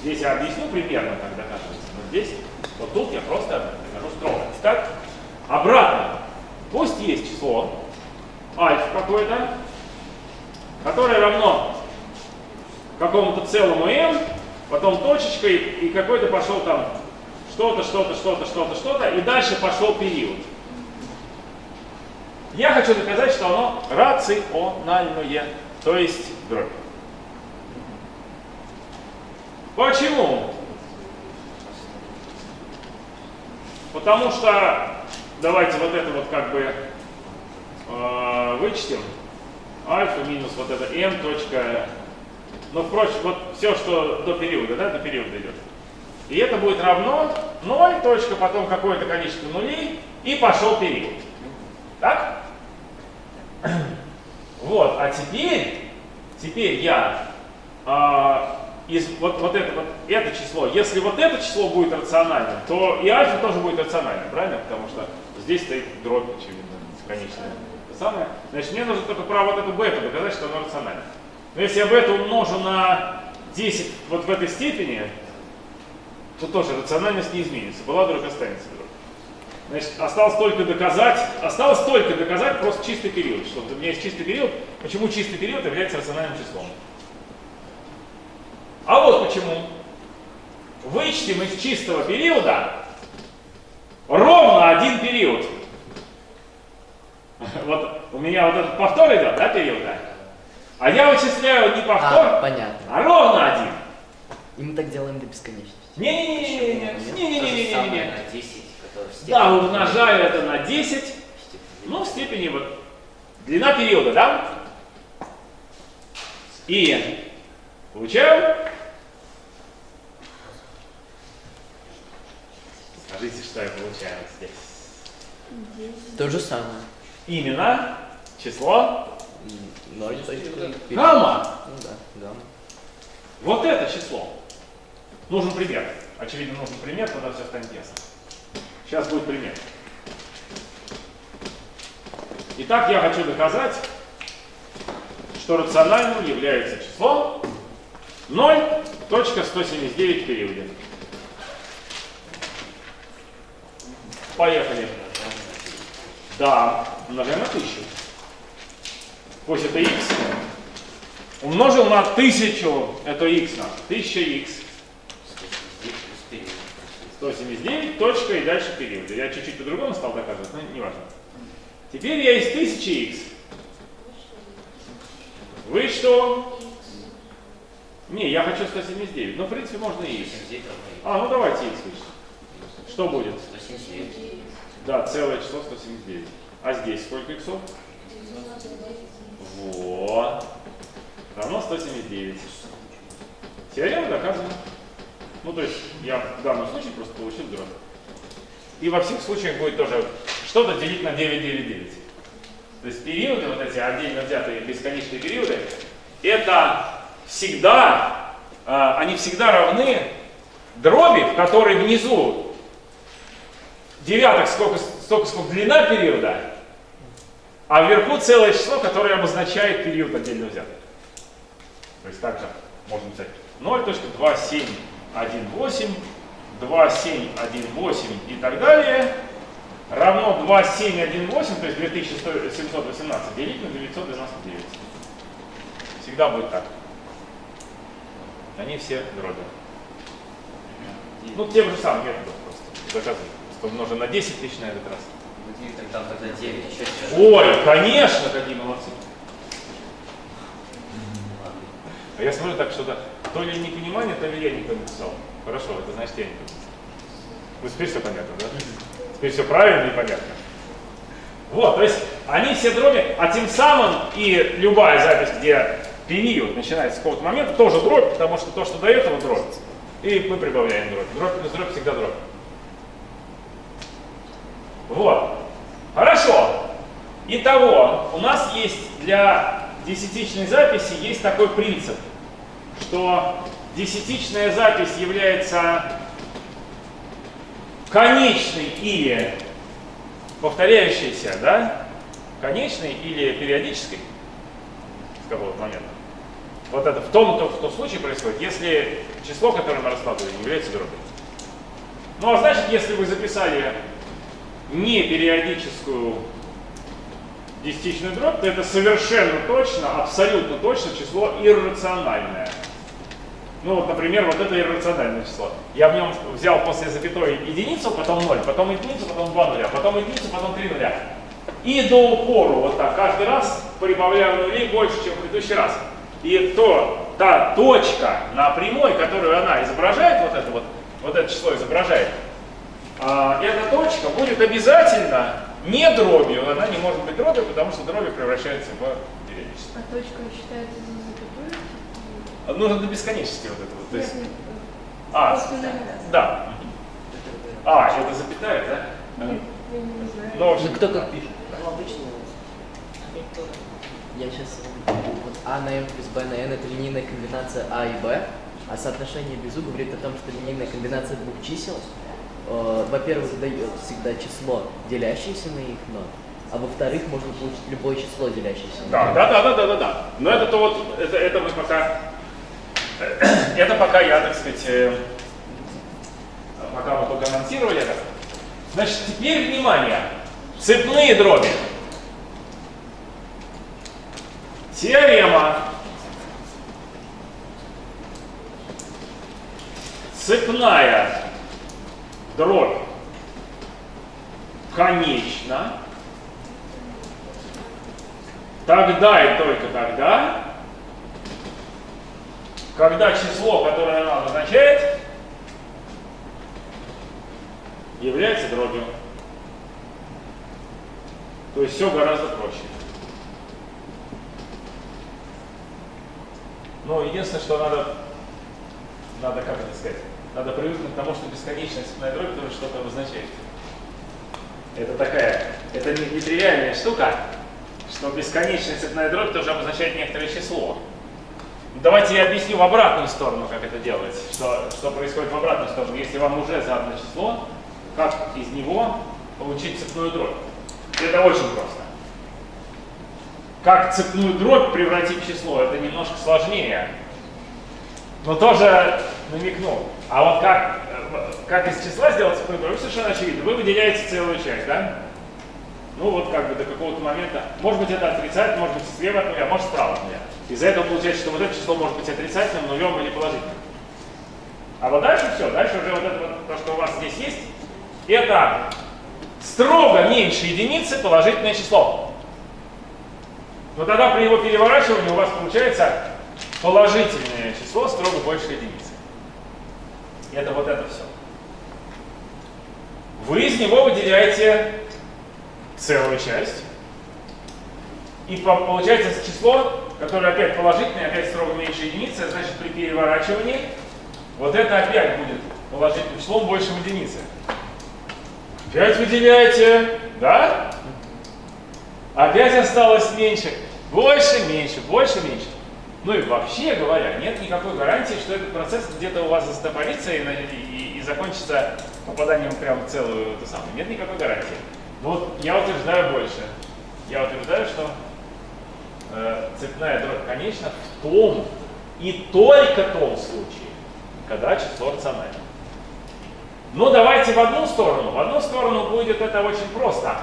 Здесь я объясню примерно, как доказывается, но здесь, вот тут я просто докажу строго. Итак, обратно. Пусть есть число альфа какое-то, которое равно какому-то целому m, потом точечкой, и какой-то пошел там что-то, что-то, что-то, что-то, что-то, и дальше пошел период. Я хочу доказать, что оно рациональное, то есть дробь. Почему? Потому что, давайте вот это вот как бы э, вычтем. Альфа минус вот это m точка, ну, впрочем, вот все, что до периода, да, до периода идет. И это будет равно 0, точка, потом какое-то количество нулей, и пошел период. Так? Вот, а теперь, теперь я а, из, вот, вот, это, вот это число, если вот это число будет рациональным, то и альфа тоже будет рациональным, правильно? Потому что здесь стоит дробь, очевидно, конечная. Самое. Значит, мне нужно только про вот эту бету доказать, что оно рационально. Но если я бету умножу на 10 вот в этой степени, то тоже рациональность не изменится. Была дробь, останется дробь. Значит, осталось только доказать, осталось только доказать просто чистый период. Что у меня есть чистый период. Почему чистый период является рациональным числом? А вот почему. Вычтем из чистого периода ровно один период. Вот у меня вот этот повтор идет, да, периода? А я вычисляю не повтор, А, понятно. а ровно один. И мы так делаем до бесконечности. Не-не-не-не-не-не. То же Не-не-не-не-не. самое на 10, которое в степени. Да, умножаю это на 10, Степень. ну, в степени вот длина периода, да? И получаю. Скажите, что я получаю вот здесь. То же самое. Именно число Ноль гамма. Ну да, гамма. Вот это число. Нужен пример. Очевидно, нужен пример, тогда все станет ясно. Сейчас будет пример. Итак, я хочу доказать, что рациональным является число 0.179 в Поехали. Да, умножаем на 1000. Пусть это x. Умножил на 1000, это x на 1000x. 179 плюс период. 179, точка и дальше период. Я чуть-чуть по-другому стал доказывать, но неважно. Теперь я из 1000x вычту... Не, я хочу 179. Ну, в принципе, можно и x. 179 равно x. А, ну давайте x вычтем. Что будет? 179. Да, целое число 179. А здесь сколько иксов? Вот. Равно 179. Теорема доказана. Ну, то есть, я в данном случае просто получил дробь. И во всех случаях будет тоже что-то делить на 999. То есть периоды, вот эти отдельно взятые бесконечные периоды, это всегда, а, они всегда равны дроби, в которой внизу девяток сколько, столько, сколько длина периода, а вверху целое число, которое обозначает период отдельно взятый. То есть также можно написать 0.2718, 2718 и так далее равно 2718, то есть 2718 делить на 999. Всегда будет так. Они все дроби. Ну, тем же самым методом просто доказывать. Умножим на 10 тысяч на этот раз. Тогда, тогда 9 еще. Ой, конечно, какие молодцы. А я смотрю так, что-то то ли непонимание, то ли я не написал. Хорошо, это значит я не написал. Ну, теперь все понятно, да? Теперь все правильно и понятно. Вот, то есть они все дроби, а тем самым и любая запись, где период начинается с какого-то момента, тоже дробь, потому что то, что до этого дробь, и мы прибавляем дробь. Дробь плюс дробь всегда дробь. Вот. Хорошо. Итого, у нас есть для десятичной записи есть такой принцип, что десятичная запись является конечной или повторяющейся, да, конечной или периодической с какого-то момента. Вот это в том, то, в том случае происходит, если число, которое мы раскладываем, является дробью. Ну а значит, если вы записали не периодическую десятичную дробь, то это совершенно точно, абсолютно точно число иррациональное. Ну вот, например, вот это иррациональное число. Я в нем взял после запятой единицу, потом 0, потом единицу, потом 2 нуля, потом единицу, потом 3 нуля. И до упору вот так каждый раз прибавляю нулей больше, чем в предыдущий раз. И то, та точка на прямой, которую она изображает, вот это вот, вот это число изображает, эта точка будет обязательно не дробью. Она не может быть дробью, потому что дроби превращаются в периодичность. А точка считается за запятую? Нужно до бесконечности вот это вот. То есть, а, да. А, это запятая, да? Нет, я не знаю. Ну, Ну кто как пишет? Ну, обычно Я сейчас... Вот А на m плюс b на n это линейная комбинация А и b, а соотношение Безу говорит о том, что линейная комбинация двух чисел, во-первых, дает всегда число, делящееся на их ноль, а во-вторых, можно получить любое число, делящееся на Да, ноль. да, да, да, да, да, да. Но это то вот, это, это мы пока, это пока я, так сказать, э, пока мы только анонсировали это. Значит, теперь внимание, цепные дроби. Теорема. Цепная дробь конечна. Тогда и только тогда, когда число, которое она обозначает, является дробью. То есть все гораздо проще. Но единственное, что надо, надо, как это сказать, надо привыкнуть к тому, что бесконечная цепная дробь тоже что-то обозначает. Это такая, это не, нетривиальная штука, что бесконечная цепная дробь тоже обозначает некоторое число. Давайте я объясню в обратную сторону, как это делать, что, что происходит в обратную сторону. Если вам уже задано число, как из него получить цепную дробь? Это очень просто. Как цепную дробь превратить в число, это немножко сложнее. Но тоже намекнул. А вот как, э, как из числа сделать цепную дробь, совершенно очевидно. Вы выделяете целую часть, да? Ну вот как бы до какого-то момента. Может быть это отрицательно, может быть слева от нуля, может справа от нуля. Из-за этого получается, что вот это число может быть отрицательным, нулем или положительным. А вот дальше все, дальше уже вот это вот, то, что у вас здесь есть, это строго меньше единицы положительное число. Но тогда при его переворачивании у вас получается положительное число строго больше единицы. Это вот это все. Вы из него выделяете целую часть. И по- получается число, которое опять положительное, опять строго меньше единицы, значит при переворачивании вот это опять будет положительным числом больше единицы. Опять выделяете, да? Опять осталось меньше. Больше, меньше, больше, меньше. Ну и вообще говоря, нет никакой гарантии, что этот процесс где-то у вас застопорится и, и- и закончится попаданием прямо в целую эту самую. Нет никакой гарантии. Но вот я утверждаю больше. Я утверждаю, что э, цепная дробь конечна в том и только том случае, когда число рационально. Но давайте в одну сторону. В одну сторону будет это очень просто.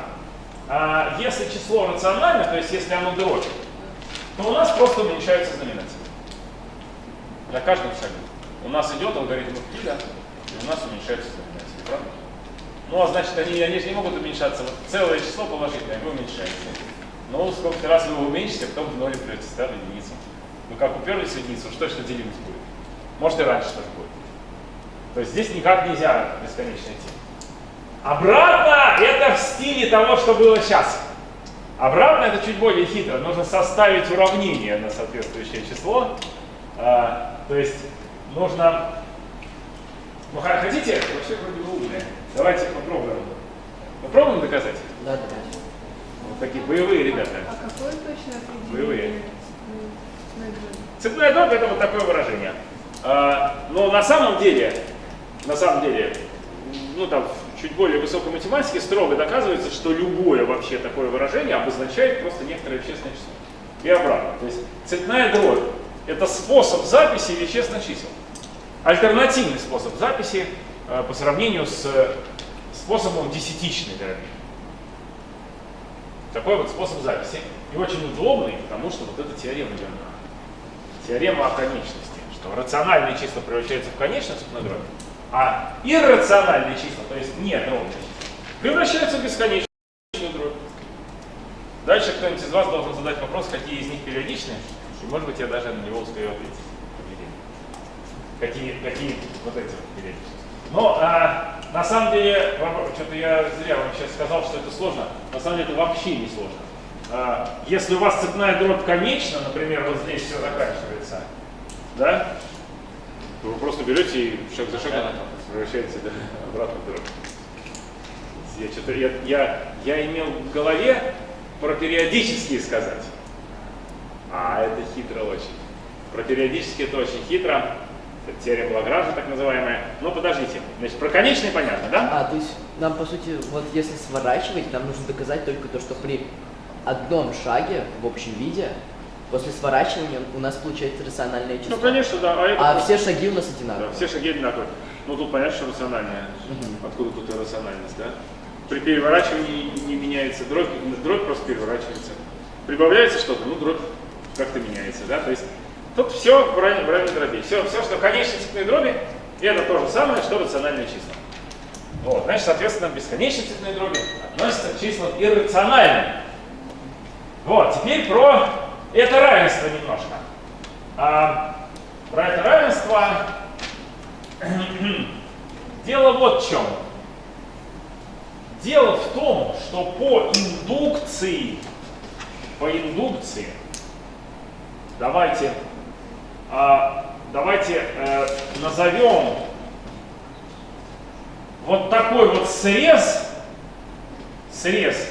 А, если число рационально, то есть если оно дробь, то у нас просто уменьшаются знаменатели. На каждом шагу. У нас идет алгоритм Эвклида, и у нас уменьшаются знаменатели, правда? Ну, а значит, они, они же не могут уменьшаться. Вот целое число положительное, вы уменьшаете. Ну, сколько раз вы его уменьшите, потом в ноль придете, да, в единицу. Ну, как уперлись в единицу, что что делимость будет? Может, и раньше тоже будет. То есть здесь никак нельзя бесконечно идти. Обратно это в стиле того, что было сейчас. Обратно это чуть более хитро. Нужно составить уравнение на соответствующее число. А, то есть нужно... Ну, хотите? Вообще вроде бы умные. Давайте попробуем. Попробуем доказать? Да, да. Вот такие боевые ребята. А какое точное Боевые. определение цепной дроби? Цепная дробь это вот такое выражение. А, но на самом деле, на самом деле, ну там чуть более высокой математике строго доказывается, что любое вообще такое выражение обозначает просто некоторое вещественное число. И обратно. То есть цепная дробь это способ записи вещественных чисел. Альтернативный способ записи э, по сравнению с э, способом десятичной дроби. Такой вот способ записи. И очень удобный, потому что вот эта теорема Леонардо. Теорема о конечности. что рациональные числа превращаются в конечную цепную дробь, а иррациональные числа, то есть не дробные числа, превращаются в бесконечную дробь. Дальше кто-нибудь из вас должен задать вопрос, какие из них периодичны, и может быть я даже на него успею ответить. Какие, какие вот эти вот периодичности. Но а, на самом деле, что-то я зря вам сейчас сказал, что это сложно. На самом деле это вообще не сложно. А, если у вас цепная дробь конечна, например, вот здесь все заканчивается, да, вы просто берете и шаг за шагом превращаете да, обратно в дробь. Я, что-то, я, я, я имел в голове про периодические сказать. А это хитро очень. Про периодические это очень хитро. Это теорема Лагранжа, так называемая. Но подождите, значит, про конечные понятно, да? А, то есть нам, по сути, вот если сворачивать, нам нужно доказать только то, что при одном шаге в общем виде, после сворачивания у нас получается рациональное число. Ну, конечно, да. А, это А просто- все шаги у нас Да, одинаковые. все шаги одинаковые. Ну, тут понятно, что рациональная. Мгм. Откуда тут иррациональность, да? При переворачивании не меняется дробь, дробь просто переворачивается. Прибавляется что-то, ну, дробь как-то меняется, да? То есть тут все в равной, в равной дроби. Все, все, что конечные цепные дроби, это то же самое, что рациональные числа. Вот, значит, соответственно, бесконечные цепные дроби относятся к числам иррациональным. Вот, теперь про это равенство немножко. А, про это равенство дело вот в чем. Дело в том, что по индукции, по индукции, давайте, а, давайте э, назовем вот такой вот срез, срез,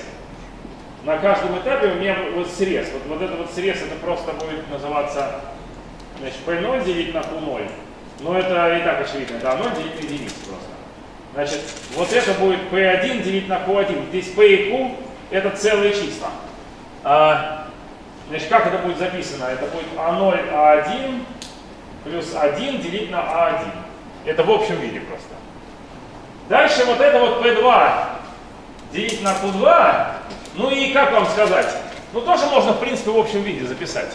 на каждом этапе у меня вот срез, вот, вот этот вот срез, это просто будет называться, значит, P0 делить на Q0, но это и так очевидно, это 0 делить на единицу просто. Значит, вот это будет P1 делить на Q1. Здесь P и Q это целые числа. А, значит, как это будет записано? Это будет А0, А1 плюс 1 делить на А1. Это в общем виде просто. Дальше вот это вот P2 делить на Q2. Ну и как вам сказать? Ну тоже можно в принципе в общем виде записать.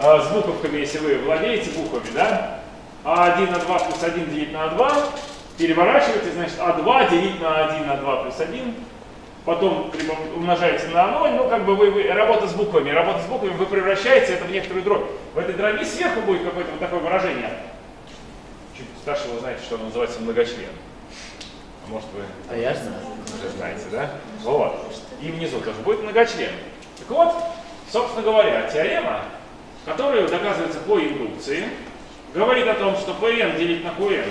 А, с буковками, если вы владеете буквами, да? А1 на 2 плюс 1 делить на А2 переворачиваете, значит, А2 делить на 1 на 2 плюс 1, потом умножаете на 0, ну, как бы вы, вы- работа с буквами, работа с буквами, вы превращаете это в некоторую дробь. В этой дроби сверху будет какое-то вот такое выражение. Чуть старше вы знаете, что оно называется многочлен. А может вы А я знаю. уже знаете, да? Вот. И внизу тоже будет многочлен. Так вот, собственно говоря, теорема, которая доказывается по индукции, говорит о том, что Pn делить на Qn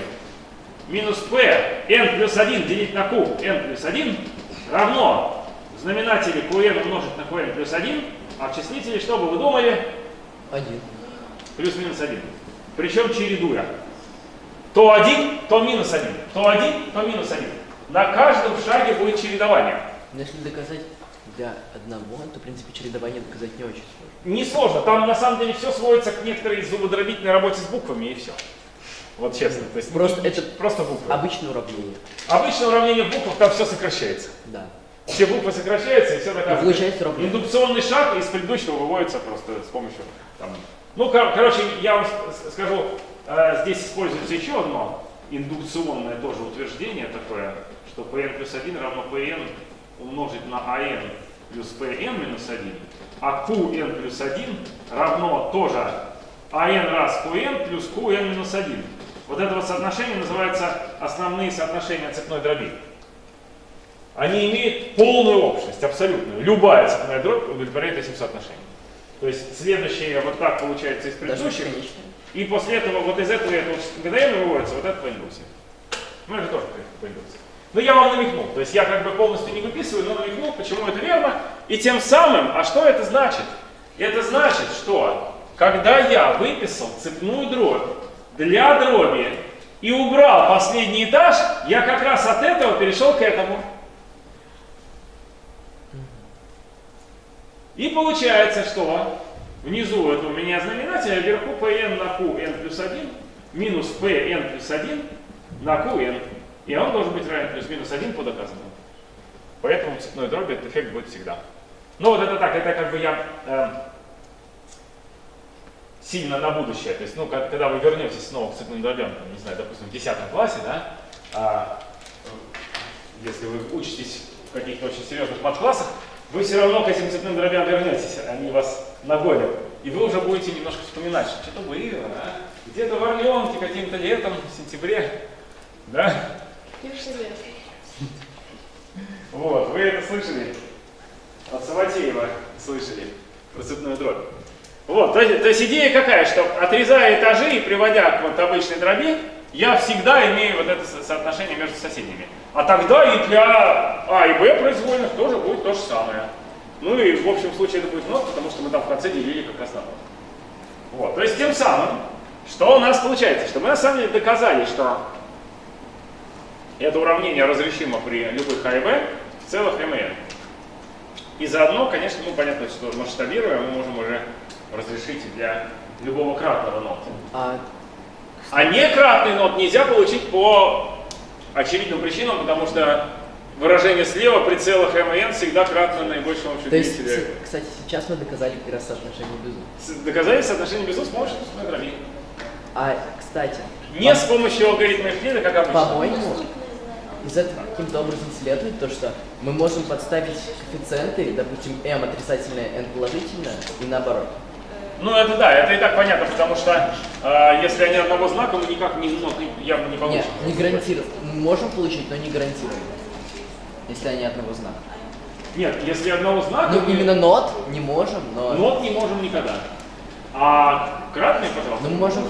минус P n плюс 1 делить на Q n плюс 1 равно в знаменателе Qn умножить на Qn плюс 1, а в числителе, что бы вы думали, Один. плюс-минус 1. Причем чередуя. То 1, то минус 1. То 1, то минус 1. На каждом шаге будет чередование. Но если доказать для одного, то, в принципе, чередование доказать не очень сложно. Несложно. Там на самом деле все сводится к некоторой зубодробительной работе с буквами и все. Вот честно. То есть Просто не- это просто буквы. Обычное уравнение. Обычное уравнение в буквах, там все сокращается. Да. Все буквы сокращаются и все доказывается. получается уравнение. Индукционный шаг из предыдущего выводится просто с помощью там. Ну, кор- короче, я вам скажу, э, здесь используется еще одно индукционное тоже утверждение такое, что Pn плюс 1 равно Pn умножить на An плюс Pn минус 1, а Qn плюс 1 равно тоже An раз Qn плюс Qn минус 1. Вот это вот соотношение называется основные соотношения цепной дроби. Они имеют полную общность, абсолютную. Любая цепная дробь удовлетворяет этим соотношениям. То есть следующее вот так получается из предыдущих. И после этого вот из этого это вот ГДН выводится, вот это по индукции. Ну это тоже по индукции. Но я вам намекнул, то есть я как бы полностью не выписываю, но намекнул, почему это верно. И тем самым, а что это значит? Это значит, что когда я выписал цепную дробь для дроби и убрал последний этаж, я как раз от этого перешел к этому. И получается, что внизу это у меня знаменатель, а вверху pn на qn плюс 1 минус pn плюс 1 на qn. И он должен быть равен плюс-минус 1 по доказанному. Поэтому в цепной дроби этот эффект будет всегда. Ну вот это так, это как бы я э, сильно на будущее. То есть, ну, как- когда вы вернетесь снова к цветным дробям, там, не знаю, допустим, в 10 классе, да, а, если вы учитесь в каких-то очень серьезных подклассах, вы все равно к этим цветным дробям вернетесь, они вас нагонят. И вы уже будете немножко вспоминать, что что-то было, а? где-то в Орленке каким-то летом, в сентябре, да? Вот, вы это слышали? От Саватеева слышали про дробь. Вот, то, то есть идея какая, что отрезая этажи и приводя к вот обычной дроби, я всегда имею вот это со- соотношение между соседними. А тогда и для А и Б произвольных тоже будет то же самое. Ну и в общем случае это будет ноль, потому что мы там в конце делили как раз на ноль. Вот, то есть тем самым, что у нас получается, что мы на самом деле доказали, что это уравнение разрешимо при любых А и Б в целых m и заодно, конечно, ну понятно, что масштабируя, мы можем уже разрешить для любого кратного нота. А А некратный нот нельзя получить по очевидным причинам, потому что выражение слева при целых m и n всегда кратно наибольшему общему то есть, кстати, сейчас мы доказали как раз соотношение безу. Доказали соотношение безу с помощью собственной дроби. А, кстати, Не с помощью алгоритма Евклида, как обычно. по-моему, из этого каким-то образом следует то, что мы можем подставить коэффициенты, допустим, m отрицательное, n положительное, и наоборот. Ну это да, это и так понятно, потому что э, если они одного знака, мы никак не, ну, явно не Нет, получим. не гарантируем. Мы можем получить, но не гарантируем. Если они одного знака. Нет, если одного знака, Ну, мы именно нот не можем, но... нот не можем никогда. А кратные, пожалуйста. Но мы можем...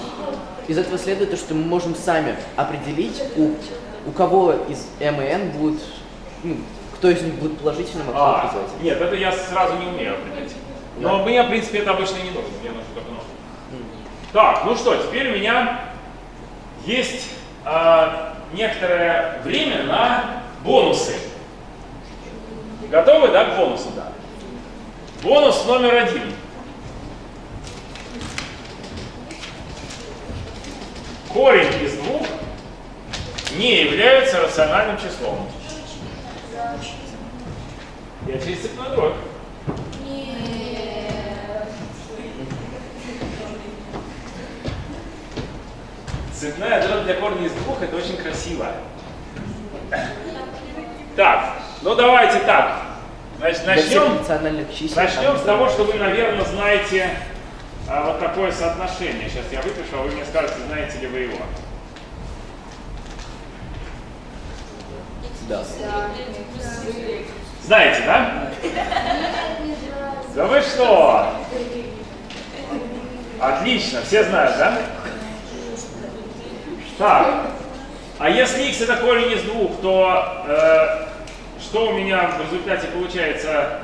Из этого следует то, что мы можем сами определить, у, у кого из n будет... Ну, кто из них будет положительным, а кто А, отрицательным. нет, это я сразу не умею определить. Но мне, в принципе, это обычно не нужно, мне нужно только нот. Так, ну что, теперь у меня есть а, некоторое время на бонусы. Готовы, да, к бонусу? Да. Бонус номер один. Корень из двух не является рациональным числом. Я через цепной дробь. Цветная дробь для корня из двух это очень красиво. Так, ну давайте так. Значит, начнем, начнем с того, что вы, наверное, знаете а, вот такое соотношение. Сейчас я выпишу, а вы мне скажете, знаете ли вы его. Да. Знаете, да? Да вы что? Отлично, все знают, да? Так, а если x это корень из двух, то э, что у меня в результате получается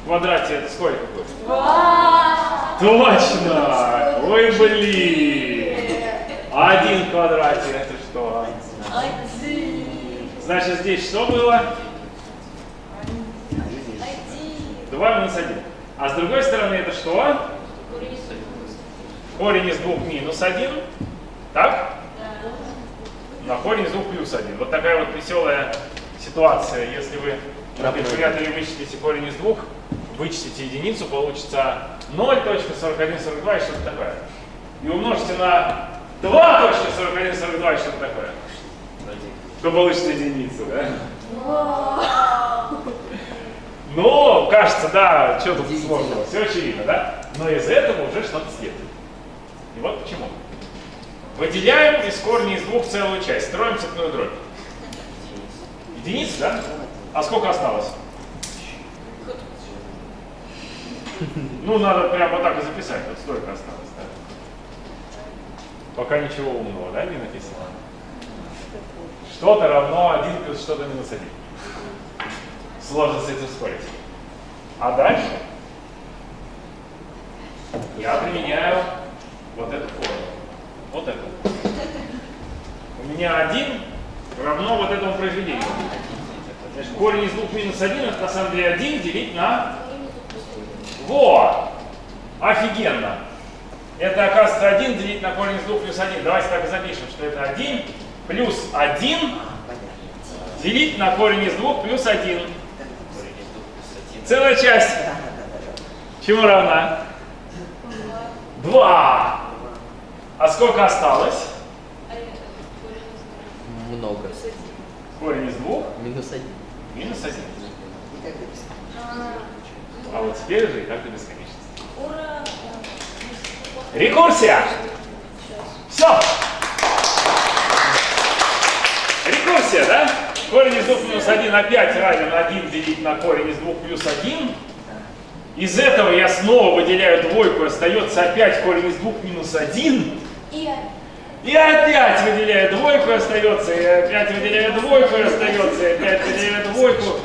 в квадрате? Это сколько будет? Точно! Ой, блин! А один в квадрате это что? Значит, здесь что было? 2 минус 1. А с другой стороны это что? Корень из двух минус 1. Так? На корень из двух плюс 1. Вот такая вот веселая ситуация. Если вы на калькуляторе вычислите корень из двух, вычислите единицу, получится 0.4142 и что-то такое. И умножите на 2.4142 и что-то такое. То получится единица, да? Ну, кажется, да, что тут сложного, все очевидно, да? Но из этого уже что-то следует. И вот почему. Выделяем из корня из двух целую часть, строим цепную дробь. Единица, да? А сколько осталось? Ну, надо прямо вот так и записать, вот столько осталось, да? Пока ничего умного, да, не написано? Что-то равно 1 плюс что-то минус 1. Сложно с этим спорить. А дальше я применяю вот эту форму. Вот эту. У меня 1 равно вот этому произведению. Значит, корень из 2 минус 1 это на самом деле 1 делить на... Во! Офигенно! Это оказывается 1 делить на корень из 2 плюс 1. Давайте так и запишем, что это 1 плюс 1 делить на корень из 2 плюс 1. Корень из двух плюс один. Целая часть. Чему равна? 2. А сколько осталось? Много. Корень из двух Минус один. минус 1. А, вот теперь же и так до бесконечности. Ура! Рекурсия! Все! Рекурсия, да? Корень из 2 минус 1 опять равен 1 делить на корень из 2 плюс 1. Из этого я снова выделяю двойку, остается опять корень из 2 минус 1. И И опять выделяю двойку, остается, и опять выделяю двойку, остается, и опять выделяю двойку.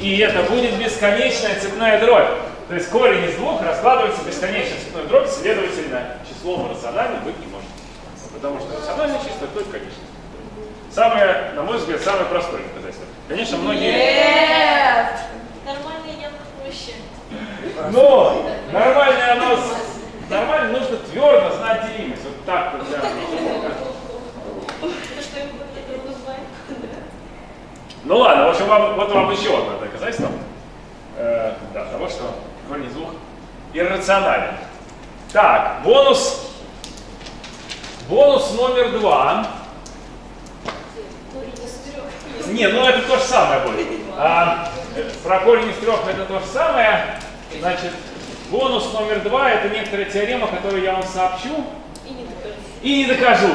И это будет бесконечная цепная дробь. То есть корень из двух раскладывается в бесконечную цепную дробь, следовательно, числом рациональным быть не может. Потому что рациональное число только конечно. Самое, на мой взгляд, самое простое доказательство. Конечно, многие... Нет! Нормально я проще. Но нормально оно... Нормально нужно твердо знать делимость. Вот так вот назвать. Ну ладно, в общем, вам, вот вам еще одно доказательство э, да, того, что корень из двух иррационален. Так, бонус. Бонус номер два. Не, ну это то же самое будет. А, про корень из трех это то же самое. Значит, бонус номер два это некоторая теорема, которую я вам сообщу И не докажу. и не докажу.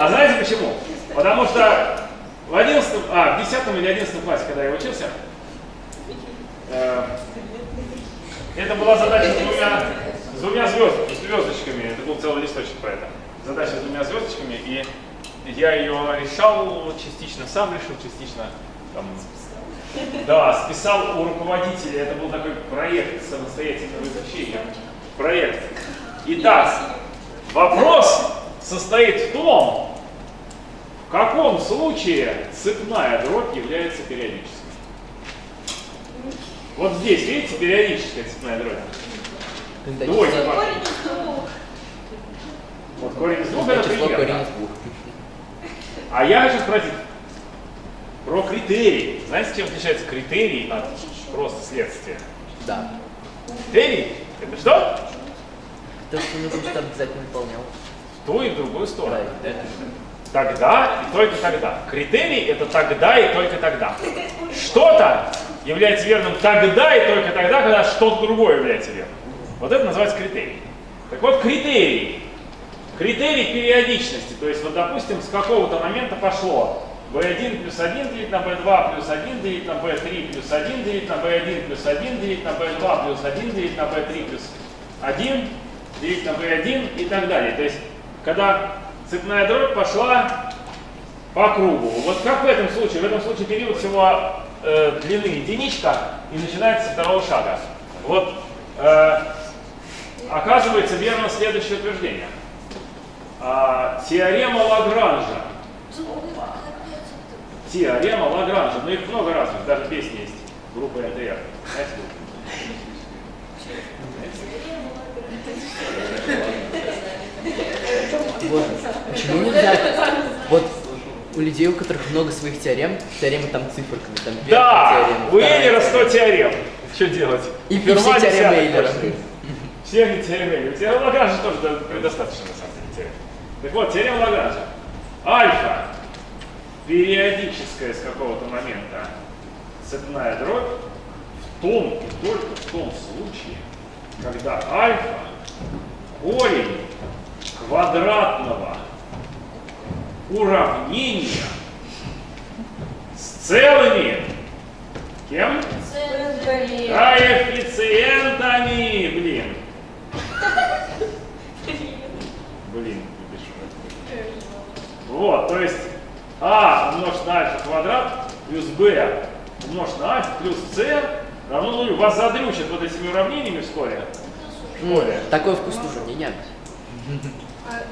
А знаете почему? Потому что в 11, а, в 10 или 11 классе, когда я учился, э, это была задача с двумя, с двумя звезд- звездочками. Это был целый листочек про это. Задача с двумя звездочками, и я ее решал частично сам решил, частично там, да, списал у руководителя. Это был такой проект самостоятельного изучения. Проект. Итак, вопрос состоит в том, в каком случае цепная дробь является периодической. Вот здесь, видите, периодическая цепная дробь. Двойка. число- Корень из двух. Вот корень из двух это пример. корень да. из двух. А я хочу спросить про критерии. Знаете, чем отличается критерий от просто следствия? Да. Критерий – это что? То, что нужно, чтобы обязательно выполнял. В ту и в другую сторону. Да. Тогда и только тогда. Критерий – это тогда и только тогда. Что-то является верным тогда и только тогда, когда что-то другое является верным. Вот это называется критерий. Так вот, критерий. Критерий периодичности. То есть, вот, допустим, с какого-то момента пошло b1 плюс 1 делить на b2 плюс 1 делить на b3 плюс 1 делить на b1 плюс 1 делить на b2 плюс 1 делить на b3 плюс 1 делить на b1 и так далее. То есть, когда цепная дробь пошла по кругу. Вот как в этом случае? В этом случае период всего э, длины единичка и начинается со второго шага. Вот э, оказывается верно следующее утверждение. А, теорема Лагранжа. Теорема Лагранжа. Но их много разных, даже песни есть. Группа НТР. Знаете? Вот. Почему нельзя? Вот у людей, у которых много своих теорем, теоремы там циферками, там Да, теорема, у Эйлера теорема. 100 теорем. Что делать? И, и все теоремы Эйлера. Все они теоремы Эйлера. Теорема Лагранжа тоже предостаточно, на самом деле. Так вот, теорема Лагранжа. Альфа периодическая с какого-то момента цепная дробь в том и только в том случае, когда альфа корень квадратного уравнения с целыми кем? Центр. Коэффициентами, блин. Блин. Вот, то есть а умножить на альфа квадрат плюс b умножить на альфа плюс c равно нулю. Вас задрючат вот этими уравнениями вскоре. Вскоре. Такой вкус тоже не ням.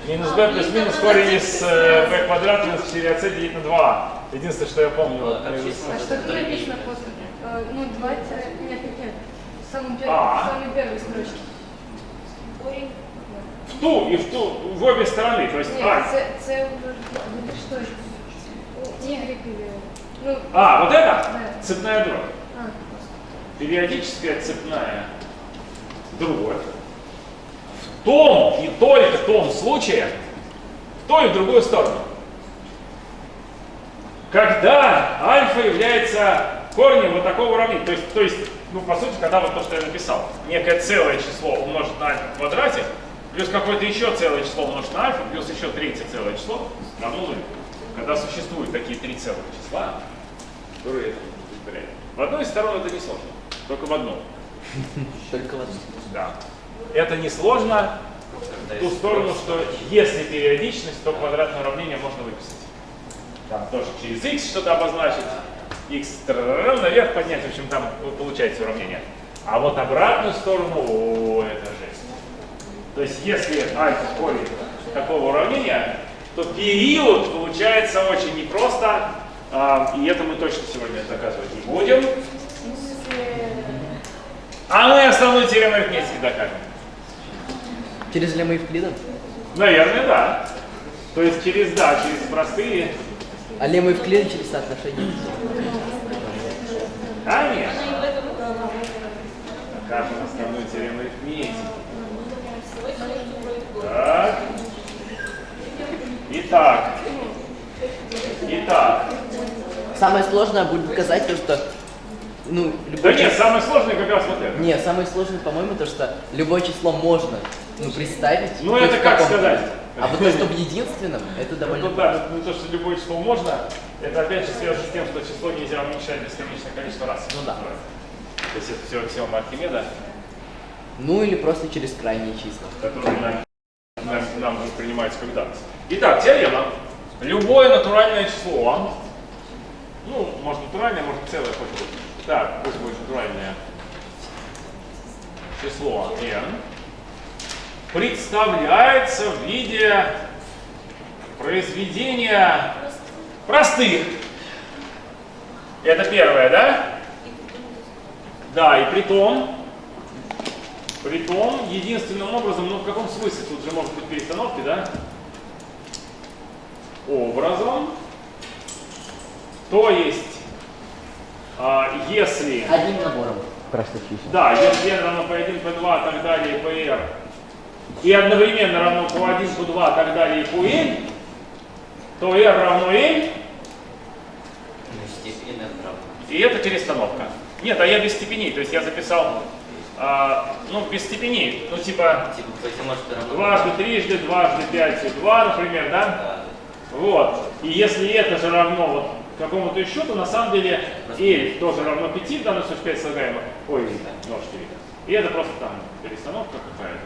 Минус b плюс минус корень из э, b квадрат минус 4ac делить на 2. Единственное, что я помню. вот. А что тут написано после? Э, Ну, два тире- Нет, нет, нет. В самом первом, А. в самой первой строчке. Корень в ту и в ту в обі сторони. Тобто, Ні, а, це, це, ну, ти. Ну, а, вот это? Да. Цепная дробь. А. Периодическая цепная дробь. В том и только в том случае, в ту и в другую сторону. Когда альфа является корнем вот такого уравнения, то есть, то есть ну, по сути, когда вот то, что я написал, некое целое число умножить на альфа в квадрате, плюс какое-то еще целое число умножить на альфа, плюс еще третье целое число равно нулю. Когда существуют такие три целых числа, которые. В одной из сторон это не сложно, только в одну. Только в одном. Да. Это несложно в ту сторону, что если периодичность, то квадратное уравнение можно выписать. Там тоже через x что-то обозначить, x наверх поднять, в общем, там получается уравнение. А вот обратную сторону, о, это жесть альфа корень такого уравнения, то период получается очень непросто, а, и это мы точно сегодня доказывать не будем. А мы основную теорему арифметики докажем. Через лемма Евклида? Наверное, да. То есть через, да, через простые... А лемма Евклида через соотношение. Конечно. Докажем основную теорему арифметики. Так. Итак. Итак. Самое сложное будет доказать то, что ну, Да любое нет, число- самое сложное как раз вот это. Не, самое сложное, по-моему, то, что любое число можно ну, представить. Ну, это как сказать? А вот то, что в единственном, это довольно... Ну да, ну то, что любое число можно, это опять же связано с тем, что число нельзя уменьшать бесконечное количество раз. Ну да. То есть это все аксиома Архимеда, Ну или просто через крайние числа. которые нам, нам, нам воспринимаются как. Итак, теорема. Любое натуральное число, ну, может натуральное, может целое, хоть будет. Так, пусть будет натуральное число n, представляется в виде произведения простых. Это первое, да? Да, и при том, при том, единственным образом, ну в каком смысле, тут же может быть перестановки, да? Образом, то есть, а, если... Одним набором простых чисел. Да, если n равно p1, p2, так далее, pr, и одновременно равно p1, p2, так далее, и pn, то r равно n, и это перестановка. Нет, а я без степеней, то есть я записал, а, ну, без степеней, ну, типа, Типа, дважды трижды, дважды пять и два, например, да? Да. Вот. И если это же равно вот какому-то еще, то на самом деле L тоже равно 5, в данном случае 5 слагаемых. Ой, 0,4. И это просто там перестановка какая-то.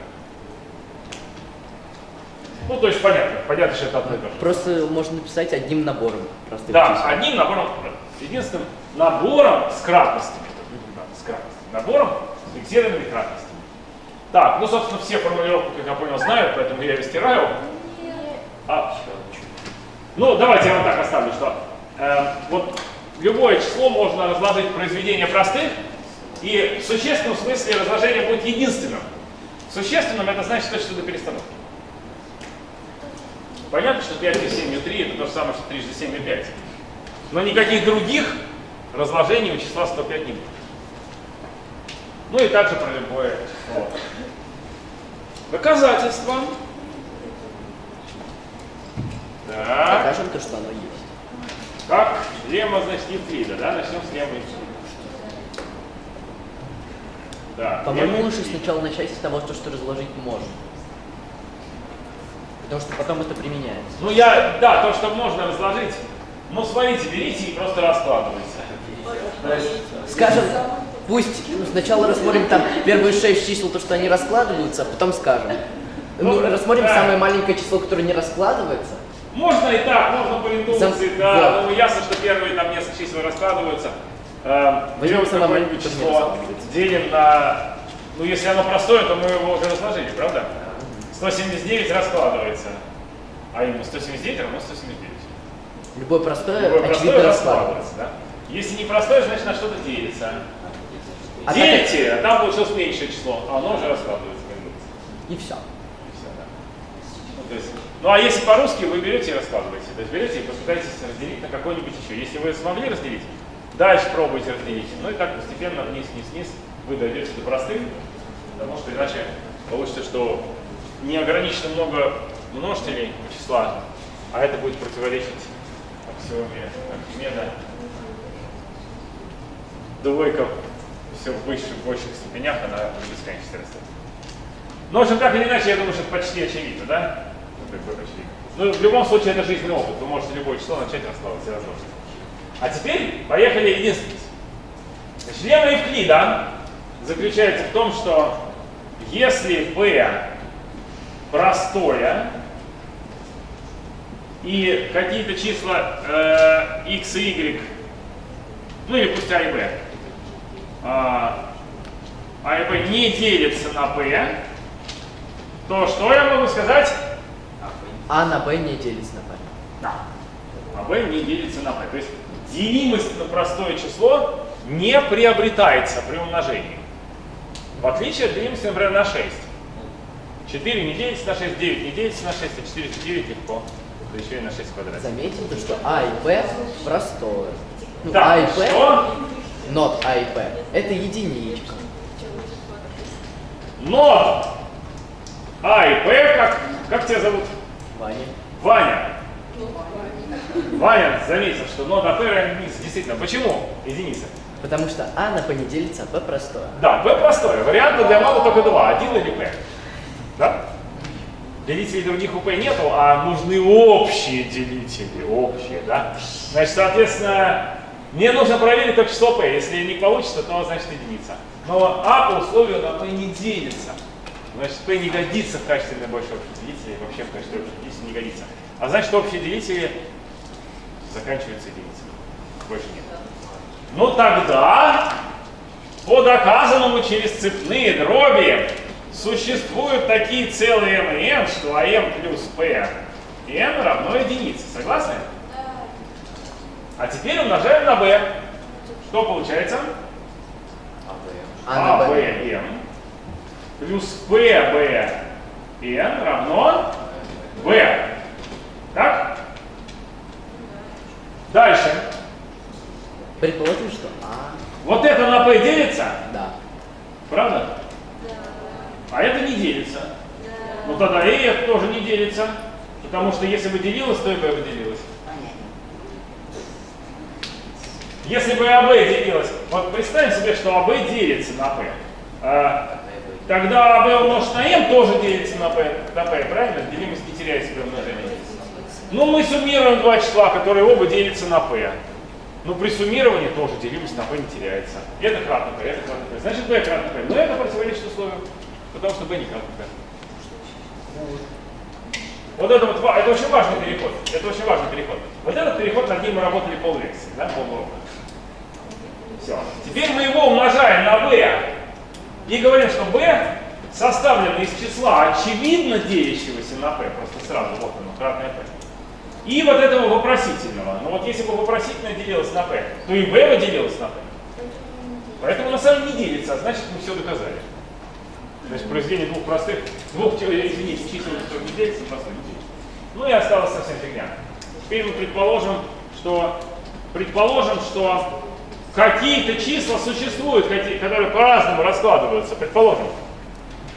Ну, то есть понятно, понятно, что это одно и то же. Просто можно написать одним набором Да, чисел. одним набором, единственным набором с кратностями. Да, с кратностями. Набором фиксированными кратностями. Так, ну, собственно, все формулировки, как я понял, знают, поэтому я ее стираю. А, ну, давайте я вам так оставлю, что э, вот любое число можно разложить в произведение простых, и в существенном смысле разложение будет единственным. Существенным это значит точно до перестановки. Понятно, что 5 и 7 и 3 это то же самое, что 3 и 7 и 5. Но никаких других разложений у числа 105 не будет. Ну и также про любое число. Доказательство. Так. Покажем то, что оно есть. Как лемма, значит, Евклида, да? Начнем с лемма Евклида. Да. По-моему, лучше сначала начать с того, что, что разложить можно. Потому что потом это применяется. Ну я, да, то, что можно разложить. Ну смотрите, берите и просто раскладывайте. Скажем, пусть сначала рассмотрим там первые шесть чисел, то, что они раскладываются, а потом скажем. Ну, Ну, рассмотрим да. самое маленькое число, которое не раскладывается. Можно и так, можно по индукции, Зам- да. вот. Ну ясно, что первые там несколько чисел раскладываются. Э, берем какое-нибудь маленькое, число, делим на... Ну если оно простое, то мы его уже разложили, правда? 179 раскладывается. А именно 179 равно 179. Любое простое, Любое простое раскладывается. раскладывается, да? Если не простое, значит на что-то делится. А Делите, а там получилось меньшее число, а оно уже раскладывается. И все. И всё, да. Ну, то есть, ну а если по-русски, вы берете и раскладываете. То есть берете и попытаетесь разделить на какой-нибудь еще. Если вы смогли разделить, дальше пробуйте разделить. Ну и так постепенно вниз, вниз, вниз вы дойдете до простых, потому что иначе получится, что неограниченно много множителей числа, а это будет противоречить аксиоме Архимеда. Двойка все в высших, в больших степенях, она в бесконечности растет. Но, в общем, так или иначе, я думаю, что это почти очевидно, да? Ну, как бы очевидно. Ну, в любом случае, это жизненный опыт. Вы можете любое число начать раскладывать и разложить. А теперь поехали единственность. Значит, лемма Евклида заключается в том, что если p простое и какие-то числа э, x и y, ну или пусть а и b, а, а b не делятся на p, то что я могу сказать? А на Б не делится на Б. Да. А b не делится на p. То есть делимость на простое число не приобретается при умножении. В отличие от делимости, например, на 6. 4 не делится на 6, 9 не делится на 6, а 4 на 9 легко. Да еще и на 6 в квадрате. Заметим, то, что А и Б простое. Ну, Так, А и Б, что? Not А и Б, это единичка. Но А и П, как, как тебя зовут? Ваня. Ваня. Ваня заметил, что НОД А П равен единице. Действительно, почему единица? Потому что А на П не делится, а П простое. Да, П простой. Варианта для мала только два. Один или П. Да? Делителей других у П нету, а нужны общие делители. Общие, да? Значит, соответственно, мне нужно проверить только число П. Если не получится, то значит единица. Но А по условию на П не делится. Значит, P не годится в качестве наибольшего общего делителя, вообще в качестве общего делителя не годится. А значит, общие делители заканчиваются единицей. Больше нет. Ну тогда, по доказанному через цепные дроби, существуют такие целые m и n, что am плюс p n равно единице. Согласны? А теперь умножаем на b. Что получается? А А, b, m плюс p, b, n равно b. Так? Дальше. Предположим, что А, Вот это на p делится, да. правда? А это не делится. Ну тогда и это тоже не делится. Потому что если бы делилось, то и b бы делилось. Если бы АБ делилось, вот представим себе, что АБ делится на P. А, тогда АБ умножить на М тоже делится на P, на P, правильно? Делимость не теряется при умножении. Ну, мы суммируем два числа, которые оба делятся на P. Ну, при суммировании тоже делимость на P не теряется. Это кратно P, это кратно P. Значит, B кратно P. Но это противоречит условию, потому что B не кратно P. Вот это вот, это очень важный переход. Это очень важный переход. Вот этот переход, над ним мы работали поллекции, да, полурока. Все. Теперь мы его умножаем на b и говорим, что b составлено из числа очевидно делящегося на p, просто сразу вот оно, кратное p. И вот этого вопросительного. Но вот если бы вопросительное делилось на p, то и b бы делилось на p. Поэтому на самом не делится, а значит мы все доказали. Значит, произведение двух простых, двух, э, извините, чисел, которые не делятся, простых не делится. Ну и осталась совсем фигня. Теперь мы предположим, что предположим, что какие-то числа существуют, которые по-разному раскладываются, предположим.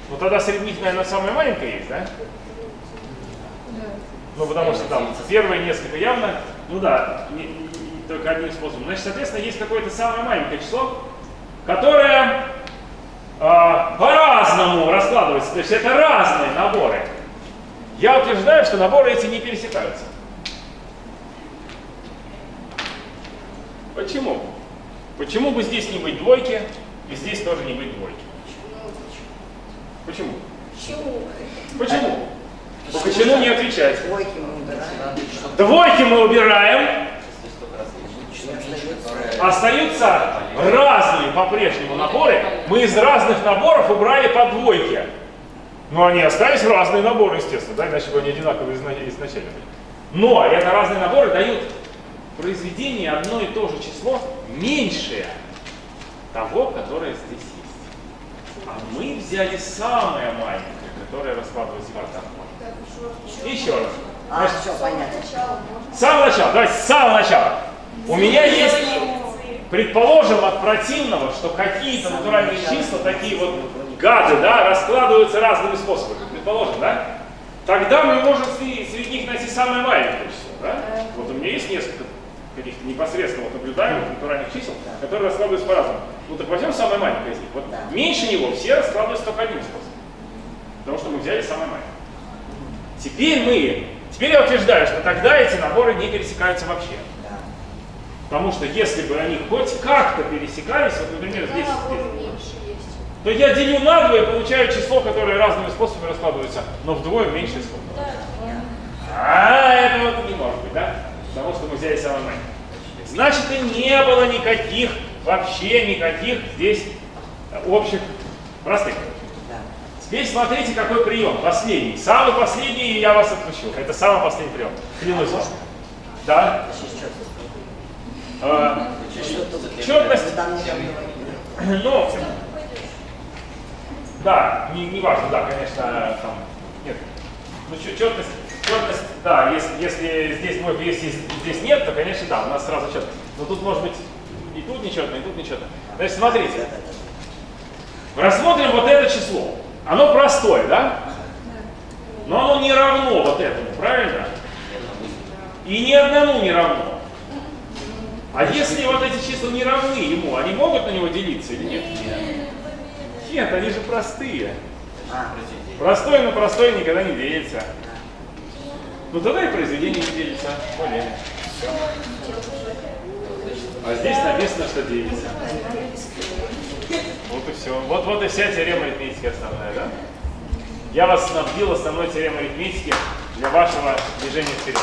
Ну тогда среди них, наверное, самая маленькая есть, да? Ну потому что там первые несколько явно, ну да, не- не- только одним способом. Значит, соответственно, есть какое-то самое маленькое число, которое а, по-разному раскладывается. То есть это разные наборы. Я утверждаю, что наборы эти не пересекаются. Почему? Почему бы здесь не быть двойки, и здесь тоже не быть двойки? Почему? Почему? Почему? По почему не отвечать? Двойки мы убираем. Двойки мы убираем, остаются разные по-прежнему наборы. Мы из разных наборов убрали по двойке. Но они остались разные наборы, естественно, да, иначе бы они одинаковые изна- изначально были. Но это разные наборы дают произведение одно и то же число меньшее того, которое здесь есть. А мы взяли самое маленькое, которое раскладывается в так. Еще раз. А, Значит, все, понятно. с самого начала, давайте с самого начала. У меня есть... предположим от противного, что какие-то натуральные числа, такие вот гады, да, раскладываются разными способами. Предположим, да? Тогда мы можем среди, среди них найти самое маленькое число, да? Вот у меня есть несколько каких-то непосредственно вот наблюдаемых натуральных чисел, которые раскладываются по-разному. Ну так возьмем самое маленькое из них. Вот меньше него все раскладываются только одним способом. Потому что мы взяли самое маленькое. Теперь мы, теперь я утверждаю, что тогда эти наборы не пересекаются вообще. Потому что если бы они хоть как-то пересекались, вот, например, здесь, здесь, то я делю на два и получаю число, которое разными способами раскладывается, но вдвое меньше исходного. А, это вот не может быть, да? Потому что мы взяли самое маленькое. Значит, и не было никаких, вообще никаких здесь общих простых. Теперь смотрите, какой прием. Последний. Самый последний, и я вас отпущу. Это самый последний прием. Клянусь вам. Да? А, Четность. Ну, да, не, не важно, да, конечно, там, нет. Ну, чет- четность, четность, да, если, если здесь может, если здесь нет, то, конечно, да, у нас сразу четность. Но тут может быть и тут нечетно, и тут нечетно. Значит, смотрите. Рассмотрим вот это число. Оно простое, да? Но оно не равно вот этому, правильно? И ни одному не равно. А если вот эти числа не равны ему, они могут на него делиться или нет? Нет, они же простые. Простой на простой никогда не делится. Ну и произведение делится. Более. Всё. А здесь написано, что делится. Вот и все. Вот, вот и вся теорема арифметики основная, да? Я вас снабдил основной теоремой арифметики для вашего движения вперед.